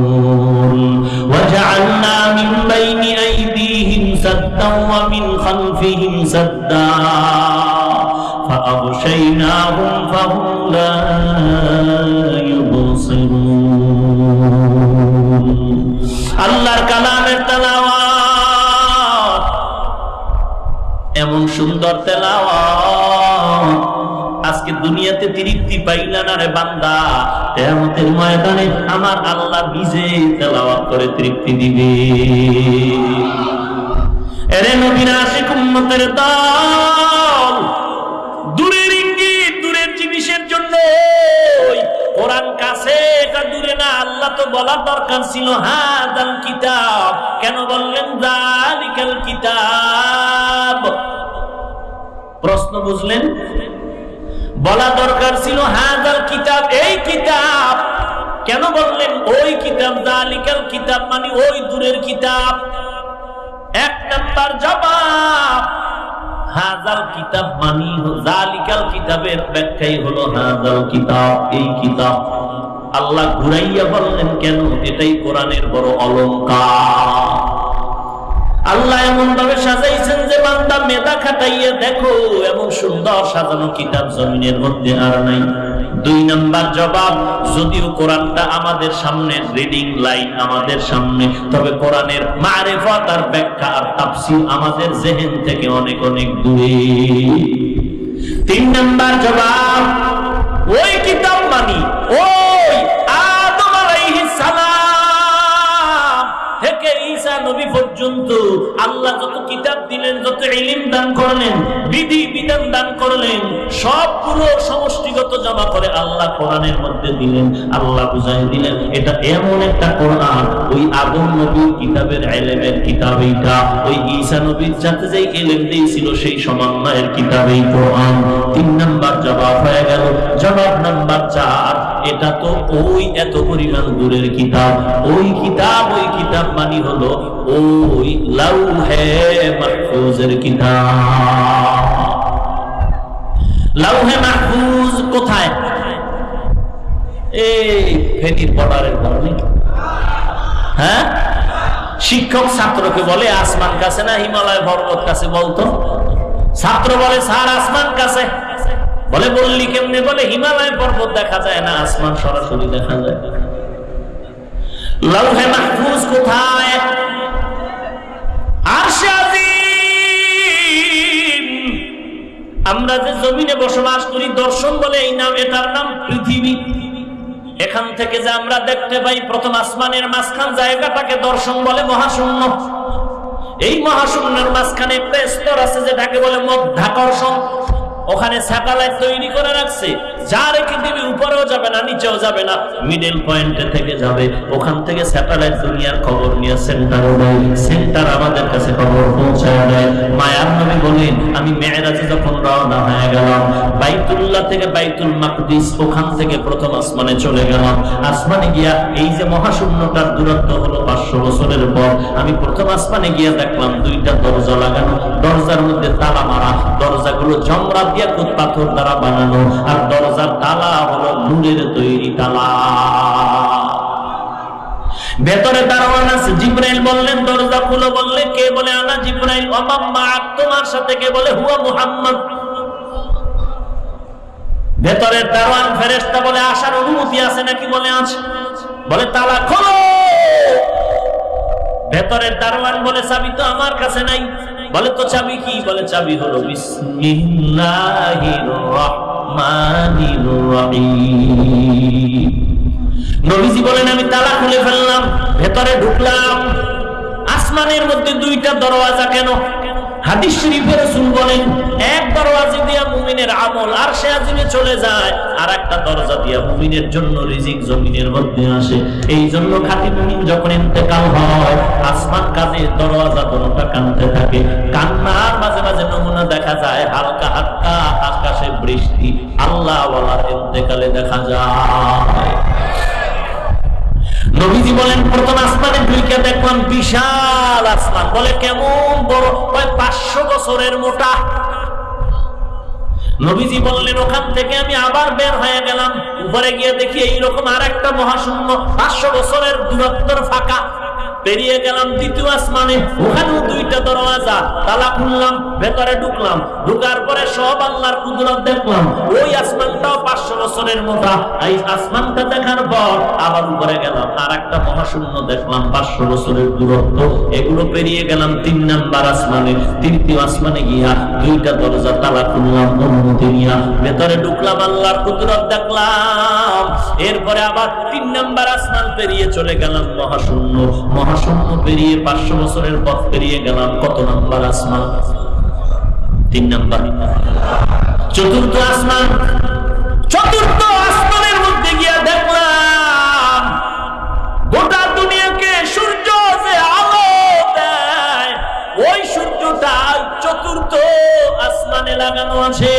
وجعلنا من بين أيديهم سدا ومن خلفهم سدا. তৃপ্তি পাইলা না রে বান্দা? কেয়ামতের ময়দানে আমার আল্লাহ নিজে তেলাওয়াত করে তৃপ্তি দিবে। এরে দল, দূরের ইঙ্গিত, দূরের জিনিসের জন্য বলার দরকার ছিল কিতাব। কেন বললেন? প্রশ্ন বুঝলেন? বলা দরকার ছিল হাদাল কিতাব, এই কিতাব। কেন বললেন, ওই কিতাব জালিকাল কিতাব মানে ওই দূরের কিতাব। এক নাম্বার জবাব, হাজাল কিতাব মানি জালিকাল কিতাবের ব্যাখ্যাই হলো, হাজাল কিতাব, এই কিতাব। আল্লাহ ঘুরাইয়া বললেন, কেন? এটাই কোরআনের বড় অলঙ্কার আল্লাহ এমন ভাবে সাজাইছেন যে বান্দা মেধা খাটাইয়া দেখো, এমন সুন্দর সাজানো কিতাব জমিনের মধ্যে আর নাই। দুই নাম্বার জবাব, যদিও কোরআনটা আমাদের সামনে রিডিং লাইন আমাদের সামনে, তবে কোরআনের মারেফত আর ব্যাখ্যা আর তাফসীর আমাদের জেহেন থেকে অনেক অনেক দূরে। তিন নাম্বার জবাব, ওই কিতাব মানি, ওই আদম আলাইহিস সালাম থেকে ঈসা নবী পর্যন্ত আল্লাহ যত কিতাব দিলেন, যত ইলিম দান করলেন, বিধি বিধান দান করলেন সবগুলো সমষ্টিগত জমা করে আল্লাহ কোরআনের মধ্যে দিলেন, আল্লাহ বুঝাই দিলেন, এটা এমন একটা কোরআন, ওই আদম নবীর কিতাবের এলেমের কিতাব এইটা, ওই ঈসা নবীর যাতে যেই এলেম দিয়েছিল সেই সমন্বয়ের কিতাব এই কোরআন। তিন নাম্বার জবাব হয়ে গেল, জবাব নাম্বার চার এটা তো ওই এত পরিমাণ দূরের কিতাব। ওই কিতাব ওই কিতাব মানি হলো ওই লাউহে মাহফুজের কিতাব। লাউহে মাহফুজ কোথায়? এই ফেনীর হ্যাঁ? শিক্ষক ছাত্রকে বলে, আসমান কাছে না হিমালয় পর্বত কাছে? বলতো। ছাত্র বলে, স্যার, আসমান কাছে। বলে বললি কেমনে? বলে হিমালয় পর্বত দেখা যায় না, আসমান সরাসরি দেখা যায়। লৌহে মাহফুজ আমরা যে জমিনে বসবাস করি, দর্শন বলে এই নাম, এটার নাম পৃথিবী। এখান থেকে যে আমরা দেখতে পাই, প্রথম আসমানের মাঝখান জায়গাটাকে দর্শন বলে মহাশূন্য। এই মহাশূন্যের মাঝখানে একটা আছে, যেটাকে বলে মধ্যাকর্ষণ। ওখানে স্যাটেলাইট তৈরি করে রাখছে। যা রেখে দিবি উপরেও যাবে না, নিচেও যাবে না মিডল পয়েন্টে থেকে যাবে। ওখান থেকে স্যাটেলাইট দুনিয়ার খবর নিয়ে সেন্টারও দেয় সেন্টার আমাদের কাছে খবর পৌঁছায় দেয়। মায়ার নবী বলেন, আমি মেয়েরাজে যখন রওনা হয়ে গেলাম, বাইতুল্লাহ থেকে বাইতুল মাকদিস, ওখান থেকে প্রথম আসমানে চলে গেলাম। আসমানে গিয়া এই যে মহাশূন্যটার দূরত্ব হলো পাঁচশো বছরের পর, আমি প্রথম আসমানে গিয়া দেখলাম দুইটা দরজা লাগানো। দরজার মধ্যে তালা মারা, দরজাগুলো জমরা দিয়ে কুত পাথর দ্বারা বানানো। আর দরজার তালা হলো নূরের তৈরি তালা। ভেতরে দারোয়ান আছে, জিব্রাইল বললেন, দরজা খুলো বললে কে বলে? আনা জিব্রাইল অমাম্মা তোমার সাথে কে বলে? হুয়া মুহাম্মদ। ভেতরের দারোয়ান ফেরেশতা বলে, আসার অনুমতি আছে নাকি? বলে, আছে। বলে, তালা খোলো। ভেতরের দারোয়ান বলে চাবি তো আমার কাছে নাই। বলে তো চাবি কি? বলে চাবি হলো নবীজি বলেন, আমি তালা খুলে ফেললাম, ভেতরে ঢুকলাম। আসমানের মধ্যে দুইটা দরওয়াজা কেন? হাদিস শরীফে রাসূল বলেন, এক দরওয়াজা দিয়া মুমিনের আমল আর সে আজিমে চলে যায় আর একটা দরজা দিয়া মুমিনের জন্য রিজিক জমিনের মধ্যে আসে। এই জন্য খাঁটি মুমিন যখন ইন্তেকাল হয়, আসমান কাজে দরওয়াজা দোনোটা কানতে থাকে। কান্নার মাঝে মাঝে নমুনা দেখা যায়, হালকা হালকা আকাশে বৃষ্টি আল্লাহ ওয়ালার ইন্তেকালে দেখা যায়। নবীজি বলেন, প্রথম আসমানে দুইকে দেখলাম বিশাল আসমান। বলে, কেমন বড়? ওই পাঁচশো বছরের মোটা। নবীজি বললেন, ওখান থেকে আমি আবার বের হয়ে গেলাম। উপরে গিয়ে দেখি এইরকম আর একটা মহাশূন্য পাঁচশো বছরের দূরত্বর ফাঁকা। পেরিয়ে গেলাম দ্বিতীয় আসমানে। ওখানেও দুইটা দরওয়াজা। তালা খুললাম, ভেতরে ঢুকলাম। ঢুকার পরে সব আল্লাহর কুদরত দেখলাম। ওই আসমানটাও পাঁচশো বছরের মোটা। এই আসমানটা দেখার পর আবার উপরে গেলাম। আর একটা মহাশূন্য দেখলাম, পাঁচশো বছরের দূরত্ব। এগুলো পেরিয়ে গেলাম তিন নাম্বার আসমানে। তৃতীয় আসমানে গিয়া দুইটা দরজা, তালা খুললাম, অনুমতি নিয়া। ভেতরে ঢুকলাম, আল্লাহর কুদরত দেখলাম। এরপরে আবার তিন নাম্বার আসমান পেরিয়ে চলে গেলাম মহাশূন্য। মহাশূন্য পেরিয়ে, পাঁচশো বছরের পথ পেরিয়ে গেলাম। কত নাম্বার আসমান? তিন নাম্বার। চতুর্থ আসমান। চতুর্থ আসমানের মধ্যে গিয়া দেখলাম, গোটা দুনিয়াকে সূর্য যে আলো দেয়, ওই সূর্যটা চতুর্থ আসমানে লাগানো আছে।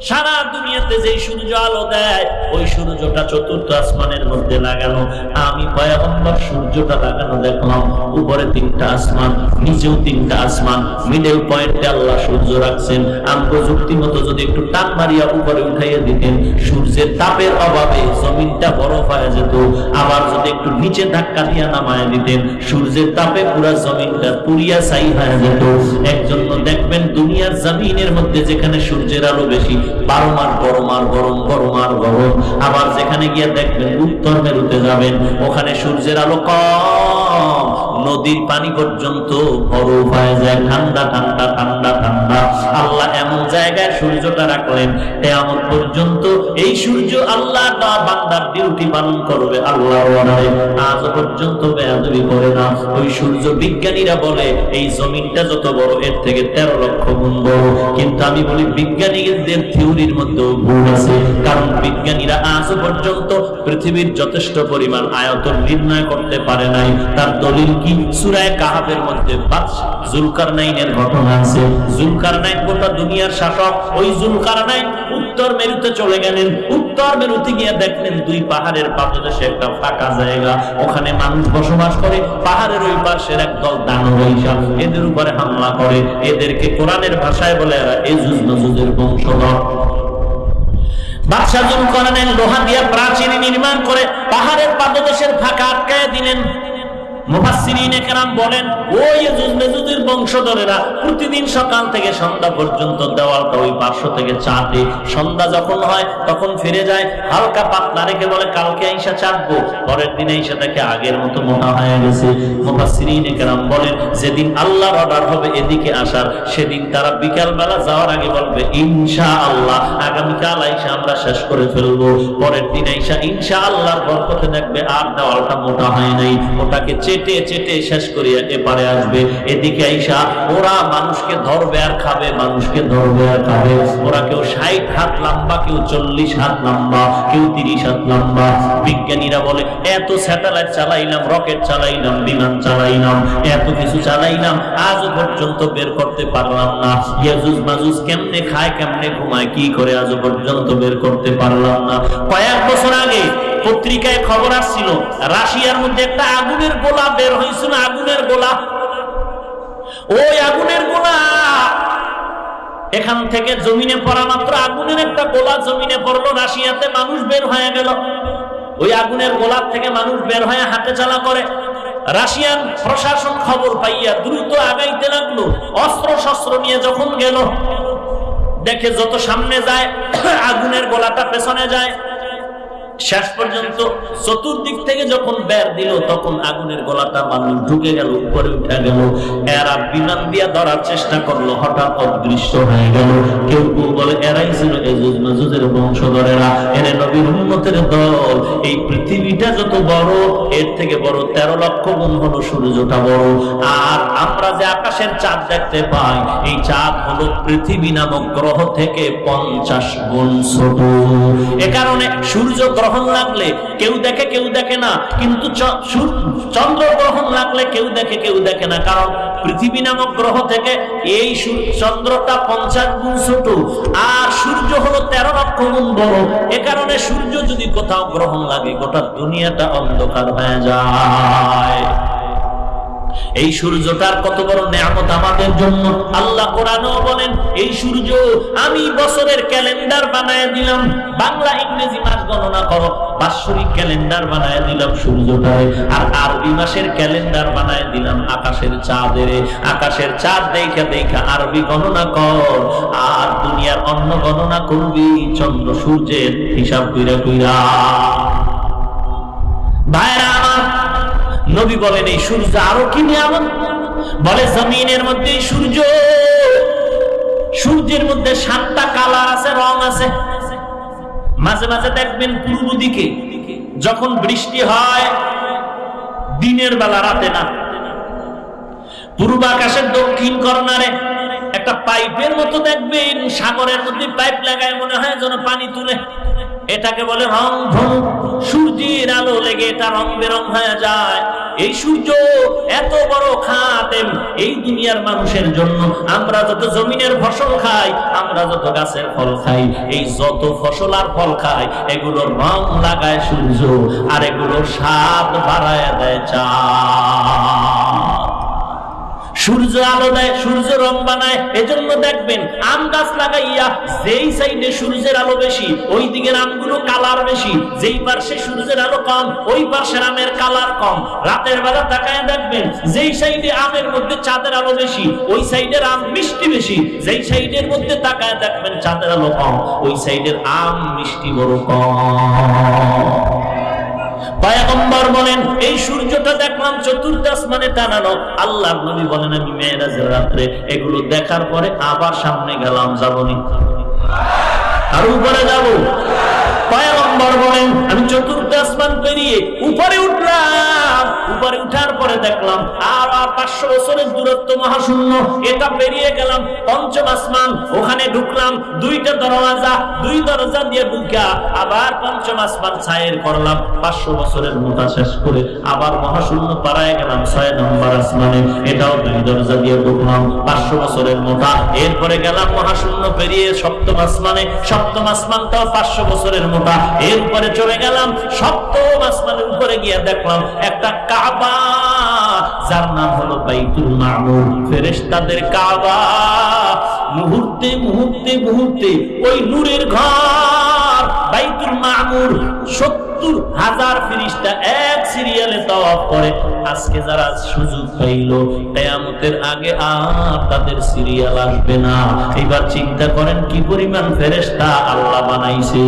সারা দুনিয়াতে যে সূর্য আলো দেয়, ওই সূর্যটা চতুর্থ আসমানের মধ্যে লাগানো। আমি পয়গম্বর সূর্যটা লাগানো দেখলাম, উপরে তিনটা আসমান, নিচেও তিনটা আসমান, মিডল পয়েন্টে আল্লাহ সূর্য রাখছেন। আমি প্রযুক্তি মতো যদি একটু টান মারিয়া উপরে উঠাইয়া দিতেন, সূর্যের তাপের অভাবে জমিনটা বরফ হয়ে যেত। আবার যদি একটু নিচে ধাক্কা দিয়া নামায় দিতেন, সূর্যের তাপে পুরা জমিনটা পুরিয়া ছাই হয়ে যেত। একজন্য দেখবেন দুনিয়ার জমিনের মধ্যে যেখানে সূর্যের আলো বেশি বারো মার বড় মার গরম বড় মার গরম। আবার যেখানে গিয়ে দেখবেন উত্তর মেরুতে যাবেন, ওখানে সূর্যের আলো কম। নদীর পানি পর্যন্ত বরফ হয়ে যায়। ঠান্ডা ঠান্ডা ঠান্ডা ঠান্ডা। আল্লাহ এমন জায়গায় সূর্যটা রাখলেন এমন পর্যন্ত এই সূর্য আল্লাহ বান্দার ডিউটি পালন করবে আল্লাহ আজ পর্যন্ত বেয়াদবি করে না। ওই সূর্য বিজ্ঞানীরা বলে, এই জমিনটা যত বড়, এর থেকে তেরো লক্ষ গুণ বড়। কিন্তু আমি বলি, বিজ্ঞানীদের থিওরির মধ্যেও ভুল আছে। কারণ বিজ্ঞানীরা আজ পর্যন্ত পৃথিবীর যথেষ্ট পরিমাণ আয়তন নির্ণয় করতে পারে নাই। তার দলিল কি? সুরায় কাহাবের মধ্যে জুলকার ঘটনা আছে। গোটা দুনিয়ার শাসক। ওই উত্তর মেরুতে চলে গেলেন। উত্তর মেরুতে গিয়ে দেখলেন দুই পাহাড়ের একটা ফাঁকা জায়গা। ওখানে মানুষ বসবাস করে। পাহাড়ের ওই পাশের একদল দানব হিসাব এদের উপরে হামলা করে। এদেরকে কোরআনের ভাষায় বলে নজুজের বংশধর। বাদশাহ লোহা দিয়া নির্মাণ করে পাহাড়ের পাদদেশের ফাঁকা আটকায় দিলেন। যেদিন আল্লাহর অর্ডার হবে এদিকে আসার, সেদিন তারা বিকাল বেলা যাওয়ার আগে বলবে ইনশা আল্লাহ আগামীকাল আইসা আমরা শেষ করে ফেলব। পরের দিন আইসা ইনশা আল্লাহর বরকতে দেখবে আর দেওয়ালটা মোটা হয় নাই, ওটাকে চেটে চেটে শেষ করিয়া এপারে আসবে। এদিকে আইসা ওরা মানুষকে ধরবে আর খাবে, মানুষকে ধরবে আর খাবে। ওরা কেউ ষাট হাত লম্বা, কেউ চল্লিশ হাত লম্বা, কেউ তিরিশ হাত লম্বা। বিজ্ঞানীরা বলে, এত স্যাটেলাইট চালাইলাম, রকেট চালাইলাম, বিমান চালাইলাম, এত কিছু চালাইলাম, আজ পর্যন্ত বের করতে পারলাম না। ইয়াজুজ মাজুজ কেমনে খায়, কেমনে ঘুমায়, কি করে আজ পর্যন্ত বের করতে পারলাম না? কয়েক বছর আগে পত্রিকায় খবর আসছিল, রাশিয়ার মধ্যে একটা আগুনের গোলা বের হয়েছিল, আগুনের গোলা। ওই আগুনের গোলা, এখান থেকে জমিনে পড়া মাত্র আগুনের একটা গোলা জমিনে পড়ল, রাশিয়াতে মানুষ বের হয়ে গেল। ওই আগুনের গোলাপ থেকে মানুষ বের হয়ে হাতে চালা করে। রাশিয়ান প্রশাসন খবর পাইয়া দ্রুত আগাইতে লাগল অস্ত্র শস্ত্র নিয়ে যখন গেল, দেখে যত সামনে যায়, আগুনের গোলাটা পেছনে যায়। শেষ পর্যন্ত চতুর্দিক থেকে যখন বের দিল, তখন আগুনের গলাটা মানুষ ঢুকে গেল, উপরে উঠে গেল। এরা বিমান দিয়া ধরার চেষ্টা করল, হঠাৎ অদৃশ্য হয়ে গেল। কেউ কেউ বলে, এরাই ছিল এজুজ মাজুজের বংশধরেরা। এনে নবীর উন্নতের দল। এই পৃথিবীটা যত বড়, এর থেকে বড় তেরো লক্ষ গুণ সূর্যটা বড়। আর আমরা যে আকাশের চাঁদ দেখতে পাই, এই চাঁদ হলো পৃথিবী নামক গ্রহ থেকে পঞ্চাশ গুণ ছোট। এ কারণে সূর্য গ্রহণ লাগলে কেউ দেখে কেউ দেখে না। কিন্তু চন্দ্র গ্রহণ লাগলে কেউ দেখে কেউ দেখে না। কারণ পৃথিবী নামক গ্রহ থেকে এই চন্দ্রটা পঞ্চাশ গুণ ছোট, আর সূর্য হলো তেরো লক্ষ গুণ বড়। এ কারণে সূর্য যদি কোথাও গ্রহণ লাগে, গোটা দুনিয়াটা অন্ধকার হয়ে যায়। এই সূর্যটার কত বড় নেয়ামত আমাদের জন্য? আল্লাহ কোরআনও বলেন, এই সূর্য আমি বছরের ক্যালেন্ডার বানায় দিলাম। বাংলা, ইংরেজি মাস গণনা করো, বাৎসরিক ক্যালেন্ডার বানায় দিলাম সূর্যটায়, আর আরবি মাসের ক্যালেন্ডার বানায় দিলাম আকাশের চাঁদের আকাশের চাঁদ দেখা দেখা আরবি গণনা কর, আর দুনিয়ার অন্য গণনা করবি, চন্দ্র সূর্যের হিসাব কইরা কইরা। ভাইরা আমার নবী বলেন, এই সূর্য আরও কি নিয়ামত? বলে, জমিনের মধ্যে সূর্য, সূর্যের মধ্যে সাতটা কালার আছে, রং আছে। মাঝে মাঝে দেখবেন পূর্ব দিকে যখন বৃষ্টি হয়, দিনের বেলা রাতে না। পূর্ব আকাশের দক্ষিণ কর্নারে একটা পাইপের মতো দেখবেন, সাগরের মধ্যে পাইপ লাগায় মনে হয় যেন পানি তুলে। এটাকে বলে রং ধনু সূর্যের আলো লেগে এটা রং বেরং হয়ে যায়। এই সূর্য এত বড় খাতেম এই দুনিয়ার মানুষের জন্য। আমরা যত জমিনের ফসল খাই, আমরা যত গাছের ফল খাই, এই যত ফসল আর ফল খাই, এগুলোর রং লাগায় সূর্য, আর এগুলোর স্বাদ বাড়ায় দেয় চা আলো দেয়, সূর্য রং বানায়, এজন্য দেখবেন আম গাছ লাগাইয়া যেই সাইডে সূর্যের আলো বেশি ওই দিকের আমগুলো কালার বেশি। যেই পার্শ্বে সূর্যের আলো কম, ওই পার্শ্বের আমের কালার কম। রাতের বেলা তাকায় দেখবেন যেই সাইডে আমের মধ্যে চাঁদের আলো বেশি, ওই সাইডের আম মিষ্টি বেশি। যেই সাইডের মধ্যে তাকায় দেখবেন চাঁদের আলো কম, ওই সাইডের আম মিষ্টি বড় কম। পায়গম্বর বলেন, এই সূর্যটা দেখলাম চতুর্থ আসমানে টানানো। আল্লাহর নবী বলেন, আমি মেয়েরাজের রাত্রে এগুলো দেখার পরে আবার সামনে গেলাম যাবনি। আর উপরে যাব। পায়গম্বর বলেন, আমি চতুর্থ আসমান পেরিয়ে উপরে উঠলাম। উপরে উঠার পরে দেখলাম, আর পাঁচশো বছরের দূরত্ব মহাশূন্য। এটা পেরিয়ে গেলাম পঞ্চম আসমান, ওখানে ঢুকলাম, দুইটা দরওয়াজা, দুই দরজা দিয়ে ঢুকা আবার পঞ্চম আসমান ছায়ের করলাম। পাঁচশো বছরের মোটা শেষ করে আবার মহাশূন্য পাড়ায় গেলাম ছয় নম্বর আসমানে। এটাও দুই দরজা দিয়ে ঢুকলাম, পাঁচশো বছরের মোটা। এরপরে গেলাম মহাশূন্য পেরিয়ে সপ্তম আসমানে। সপ্তম আসমানটাও পাঁচশো বছরের মোটা। এরপরে চলে গেলাম সপ্তম আসমানের উপরে গিয়ে দেখলাম একটা কাবা, যার নাম হলো বাইতুল মামুর ফেরেশতাদের কাবা, মুহূর্তে মুহূর্তে মুহূর্তে ওই নূরের ঘর, বাইতুল মামুর সত্তর হাজার ফিরিস্তা এক সিরিয়ালে তওয়াফ করে। আজকে যারা সুযোগ পাইল, কেয়ামতের আগে আর তাদের সিরিয়াল আসবে না। এবার চিন্তা করেন কি পরিমাণ ফেরেশতা আল্লাহ বানাইছে।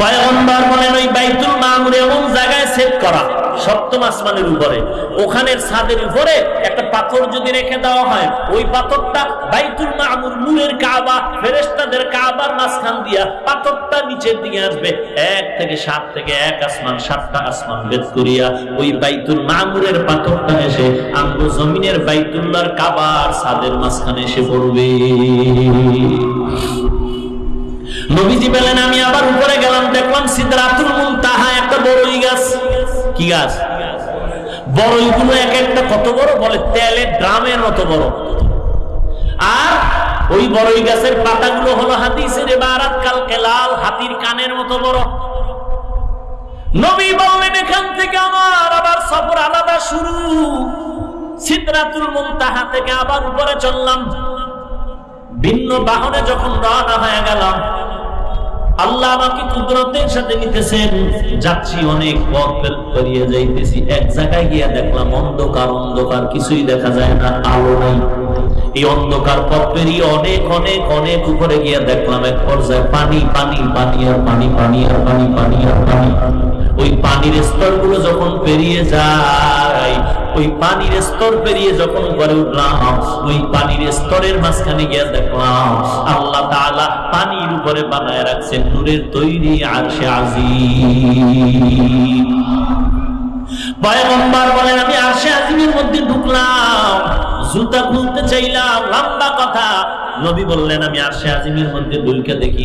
পয়গম্বর বলেন, ওই বাইতুল মামুর এমন জায়গায় সেট করা, সপ্তম আসমানের উপরে। ওখানের ছাদের উপরে একটা পাথর যদি রেখে দেওয়া হয়, ওই পাথরটা বাইতুল মামুর নূরের কাবা, ফেরেশতাদের কাবার মাঝখান দিয়া পাথরটা নিচের দিকে আসবে। এক থেকে সাত থেকে এক আসমান, সাতটা আসমান বেদ করিয়া ওই বাইতুল মামুরের পাথরটা এসে আমগো জমিনের বাইতুল্লাহর কাবার ছাদের মাঝখানে এসে পড়বে। নবীজি বলেন, আমি আবার উপরে গেলাম, দেখলাম সিদ্ধাতুল মুনতাহা, একটা বড়ই গাছ। কি গাছ? বড়ই গুলো এক একটা কত বড়? বলে, তেলের ড্রামের মতো বড়। আর ওই বড়ই গাছের পাতাগুলো হলো হাদিসের এবারাত কালকে লাল হাতির কানের মতো বড়। নবী বললেন, এখান থেকে আমার আবার সফর আলাদা শুরু। সিদরাতুল মুনতাহা থেকে আবার উপরে চললাম। ভিন্ন বাহনে যখন রওনা হয়ে গেলাম, আল্লাহ আমাকে কুদরতের সাথে নিতেছেন। যাচ্ছি অনেক পথ পেরিয়ে যাইতেছি। এক জায়গায় গিয়ে দেখলাম অন্ধকার অন্ধকার, কিছুই দেখা যায় না, আলো নাই। এই অন্ধকার পথ পেরিয়ে অনেক অনেক অনেক উপরে গিয়ে দেখলাম এক পর্যায়ে পানি পানি পানি, আর পানি পানি, আর পানি পানি, আর পানি। ওই পানির স্তরগুলো যখন পেরিয়ে যায় ওই পানির স্তর পেরিয়ে যখন উপরে উঠলাম, ওই পানির স্তরের মাঝখানে গিয়ে দেখলাম, আল্লাহ তাআলা পানির উপরে বানায় রাখছেন নূরের তৈরি আছে আজিম পয়গম্বর বলেন, আমি আরশে আজিমের মধ্যে ঢুকলাম, জুতা খুলতে চাইলাম, লম্বা কথা। নবী বললেন, আমি আজিমের মধ্যে দুইকে দেখি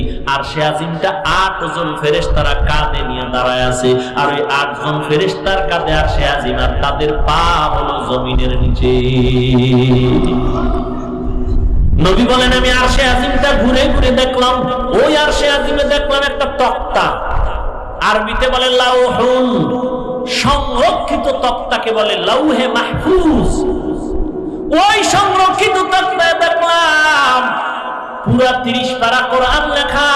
আজিমটা আট জন ফেরেশতারা কাঁধে নিয়ে দাঁড়ায় আছে। আর ওই আট জন ফেরেশতার কাঁধে আজিম আর তাদের পা হলো জমিনের নিচে। নবী বলেন, আমি আরশে আজিমটা ঘুরে ঘুরে দেখলাম, ওই আরশে আজিমে দেখলাম একটা তক্তা। আরবিতে বলে, লাউহুন। সংরক্ষিত তক্তাকে বলে লৌহে মাহফুজ। ওই সংরক্ষিত তক্তায় দেখলাম পুরা তিরিশ তারা কোরআন লেখা।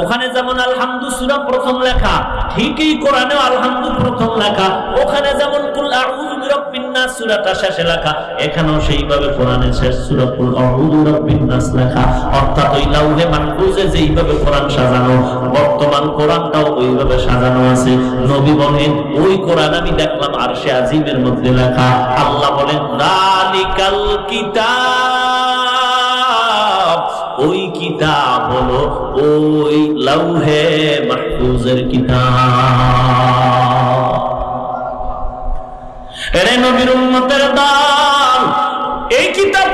ওখানে যেমন আলহামদু সুরা প্রথম লেখা, ঠিকই কোরআনেও আলহামদু প্রথম লেখা, ওখানে যেমন কুল আউযু বিরাব্বিন নাস সূরাটা শেষে লেখা, এখানেও সেইভাবে কোরআনের শেষ সূরা কুল আউযু বিরাব্বিন নাস লেখা। অর্থাৎ ওই লাউহে যেইভাবে কোরআন সাজানো, বর্তমান কোরআনটাও ওইভাবে সাজানো আছে। নবী বলেন, ওই কোরআন আমি দেখলাম আরশে আজিমের মধ্যে লেখা। আল্লাহ বলেন দালিকাল কিতাব। ওই কিতাব হলো ওই লৌহে মাহফুজের কিতাব। এরে নবীর উম্মতের দান এই কিতাবটারে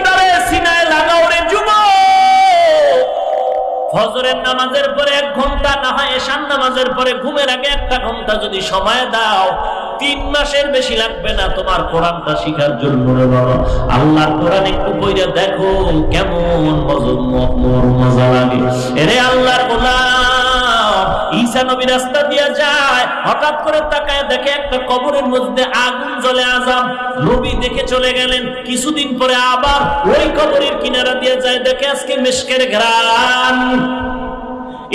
ফজরের নামাজের পরে এক ঘণ্টা, না হয় এশান নামাজের পরে ঘুমের আগে একটা ঘণ্টা যদি সময় দাও, তিন মাসের বেশি লাগবে না তোমার কোরআনটা শিখার জন্য আল্লাহর কোরআন একটু বইরা দেখো কেমন মজ- লাগে। এরে আল্লাহর গোলাম ঈসা নবী রাস্তা দিয়ে যায়, হঠাৎ করে তাকায় দেখে একটা কবরের মধ্যে আগুন জ্বলে আজাম নবী দেখে চলে গেলেন। কিছুদিন পরে আবার ওই কবরের কিনারা দিয়ে যায়, দেখে আজকে মেশকের ঘ্রাণ।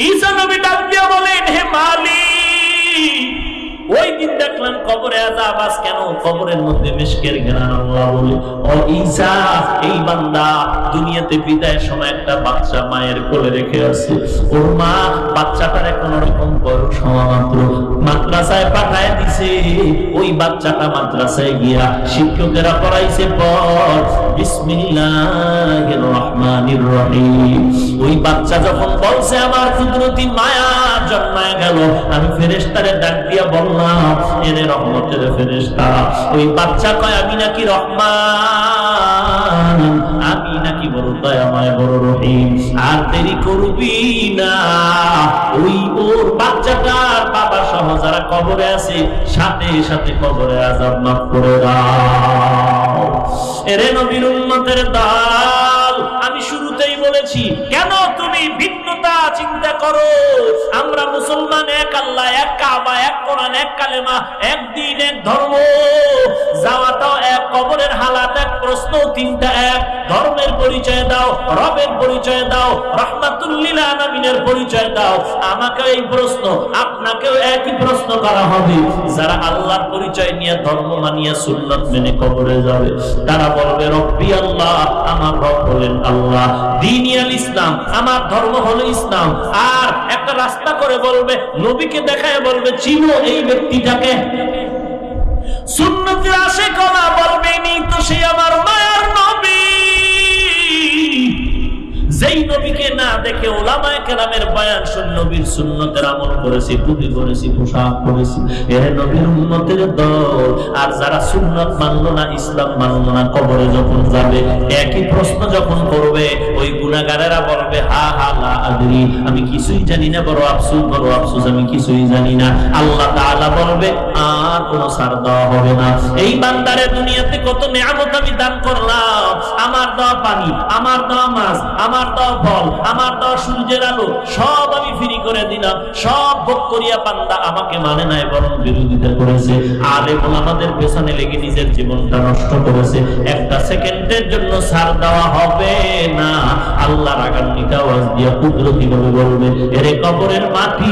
ঈসা নবী ডাক দিয়ে বলেন, হে মালিক ওই দিন দেখলাম কবরে আজাব আজ কেন? কবরের মধ্যে মিশকের ঘেরান আল্লাহ বলে ও ঈসা এই বান্দা দুনিয়াতে বিদায়ের সময় একটা বাচ্চা মায়ের কোলে রেখে আছে। ওর মা বাচ্চাটার কোন রকম বয়স হওয়া মাত্র। মাদ্রাসায় পাঠায় দিছে। ওই বাচ্চাটা মাদ্রাসায় গিয়া শিক্ষকেরা পড়াইছে পর, বিসমিল্লাহির রহমানির রহিম। ওই বাচ্চা যখন বলছে, আমার কুদরতি মায়া জন্মায় গেল। আমি ফেরেশতারে ডাক দিয়া বললাম এনে রহমতের ফেরেশতা। ওই বাচ্চা কয়, আমি নাকি রহমান, আমি নাকি বড় বড় রহিম। আর দেরি করবি না। ওই ওর বাচ্চাটার বাবা সহ যারা কবরে আছে, সাথে সাথে কবরে আজাব মাফ করে দাও। এরে নবীর উম্মতের দল, আমি শুরুতেই বলেছি, কেন করো আমরা মুসলমান, এক আল্লাহ, এক কাবা, এক কোরআন, এক কালেমা, এক দিন, এক ধর্ম। যাওয়াটাও এক, কবরের হালাত এক, প্রশ্ন তিনটা এক। ধর্মের পরিচয় দাও, রবের পরিচয় দাও পরিচয় দাও। আমাকে এই প্রশ্ন, আপনাকেও একই প্রশ্ন করা হবে। যারা আল্লাহর পরিচয় নিয়ে ধর্ম মানিয়ে সুন্নত মেনে কবরে যাবে, তারা বলবে, রব্বি আল্লাহ, আমার রব হলেন আল্লাহ। দিনিয়াল ইসলাম, আমার ধর্ম হলো ইসলাম। আর একটা রাস্তা করে বলবে, নবীকে দেখায় বলবে, চিনো এই ব্যক্তিটাকে? সুন্নতি আসে কলা বলবে নি তো সে আমার মায়ার নবী যেই নবীকে না দেখে ওলামায়ে কেরামের বয়ান শুন নবীর সুন্নতের আমল করেছি টুপি করেছি, পোশাক করেছি। এ নবীর উন্নতের দল। আর যারা সুন্নত মানলো না, ইসলাম মানলো না, কবরে যখন যাবে, একই প্রশ্ন যখন করবে, ওই গুনাহগারেরা বলবে, হা হা, লা আদরি। আমি কিছুই জানি না, বড় আফসোস বড় আফসোস, আমি কিছুই জানি না। আল্লাহ তাআলা বলবে, আর কোনো সার দেওয়া হবে না। এই বান্দারে দুনিয়াতে কত নিয়ামত আমি দান করলাম। আমার দেওয়া পানি, আমার দেওয়া মাছ, আমার দেওয়া ফল আমার দেওয়া সূর্যের আলো, সব আমি ফ্রি করে দিলাম। সব ভোগ করিয়া পান্দা আমাকে মানে নাই, বরং বিরোধিতা করেছে। আলেম আমাদের পেছনে লেগে নিজের জীবনটা নষ্ট করেছে। একটা সেকেন্ডের জন্য ছাড় দেওয়া হবে না। আল্লাহ রাগান্বিত আওয়াজ দিয়া কুদরতি ভাবে বলবে, এরে কবরের মাটি,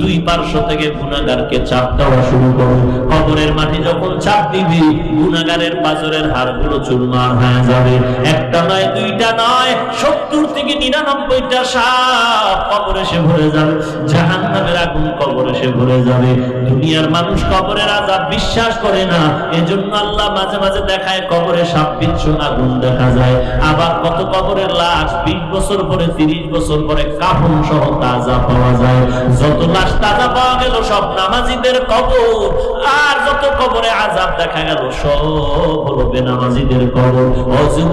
দুই পার্শ্ব থেকে গুনাগারকে চাপ দেওয়া শুরু করো। কবরের মাটি যখন চাপ দিবি গুনাগারের পাজরের হাড়গুলো চুরমার হয়ে যাবে। একটা নয়, দুইটা নয় সত্তর থেকে নিরানব্বইটা সাপ কবরে সে ভরে যাবে। জাহান নামের আগুন কবরে সে ভরে যাবে। দুনিয়ার মানুষ কবরের আজাব বিশ্বাস করে না। এজন্য আল্লাহ মাঝে মাঝে দেখায় কবরে সাপ, বিচ্ছু আগুন দেখা যায়। আবার কত কবরের লাশ, বিশ বছর পরে, তিরিশ বছর পরে কাফন সহ তাজা পাওয়া যায়। যত লাশ তাজা পাওয়া গেল, সব নামাজিদের কবর। আর যত কবরে আজাব দেখা গেল, সব হলো বেনামাজিদের কবর।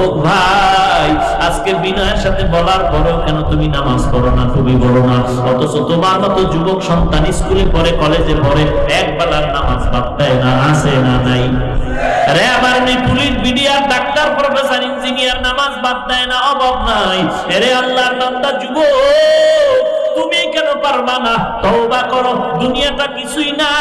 ও ভাই, আজকে বিনয়ের সাথে বলার পরেও কেন তুমি নামাজ পড়ো না তুমি বলো না অথচ তোমার মতো যুবক সন্তান স্কুলে পড়ে, কলেজে পড়ে, এক বেলার নামাজ বাদ না, আছে না নাই? আরে আমার ইঞ্জিনিয়ার, নামাজ বাদ দেয় না, অভাব নাই। এরে আল্লাহর বান্দা তুমি কেন পারবা না? তওবা করো। দুনিয়াটা কিছুই না।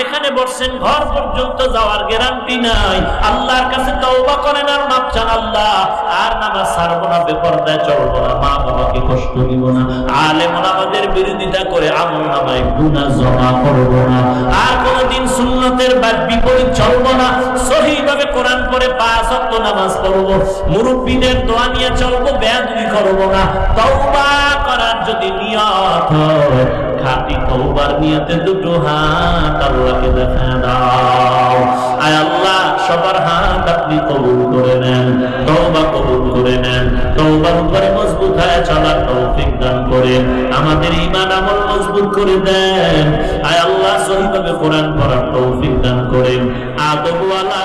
এখানে বসছেন, ঘর পর্যন্ত যাওয়ার গ্যারান্টি নাই। আল্লাহর কাছে তওবা করেন আর মাপ চান আল্লাহ। আর নামাজ ছাড়বো না, বেপরদায় চলবো না। মা বাবাকে কষ্ট দিব না। আলেম আমাদের বিরোধিতা করে, আমল নামায় গুনাহ জমা করব না। আর কোনদিন সুন্নতের বাদ বিপরীত চলবো না। সহিভাবে কোরআন পড়ে পাঁচ ওয়াক্ত নামাজ পড়ব। মুরব্বীদের দোয়া নিয়ে চলবো, বেয়াদবি করব না। তওবা করার যদি নিয়ত খাঁটি দুটো হাত আল্লাহকে দেখা দাও। আয় আল্লাহ, সবার হাত আপনি কবুল করে নেন কবুল করে নেন উপরে মজবুত চলার তৌফিক দান আমাদের ইমান আমল মজবুত করে দেন। আয় আল্লাহ সহিভাবে কোরআন পড়ার তৌফিক দান করেন। আদবওয়ালা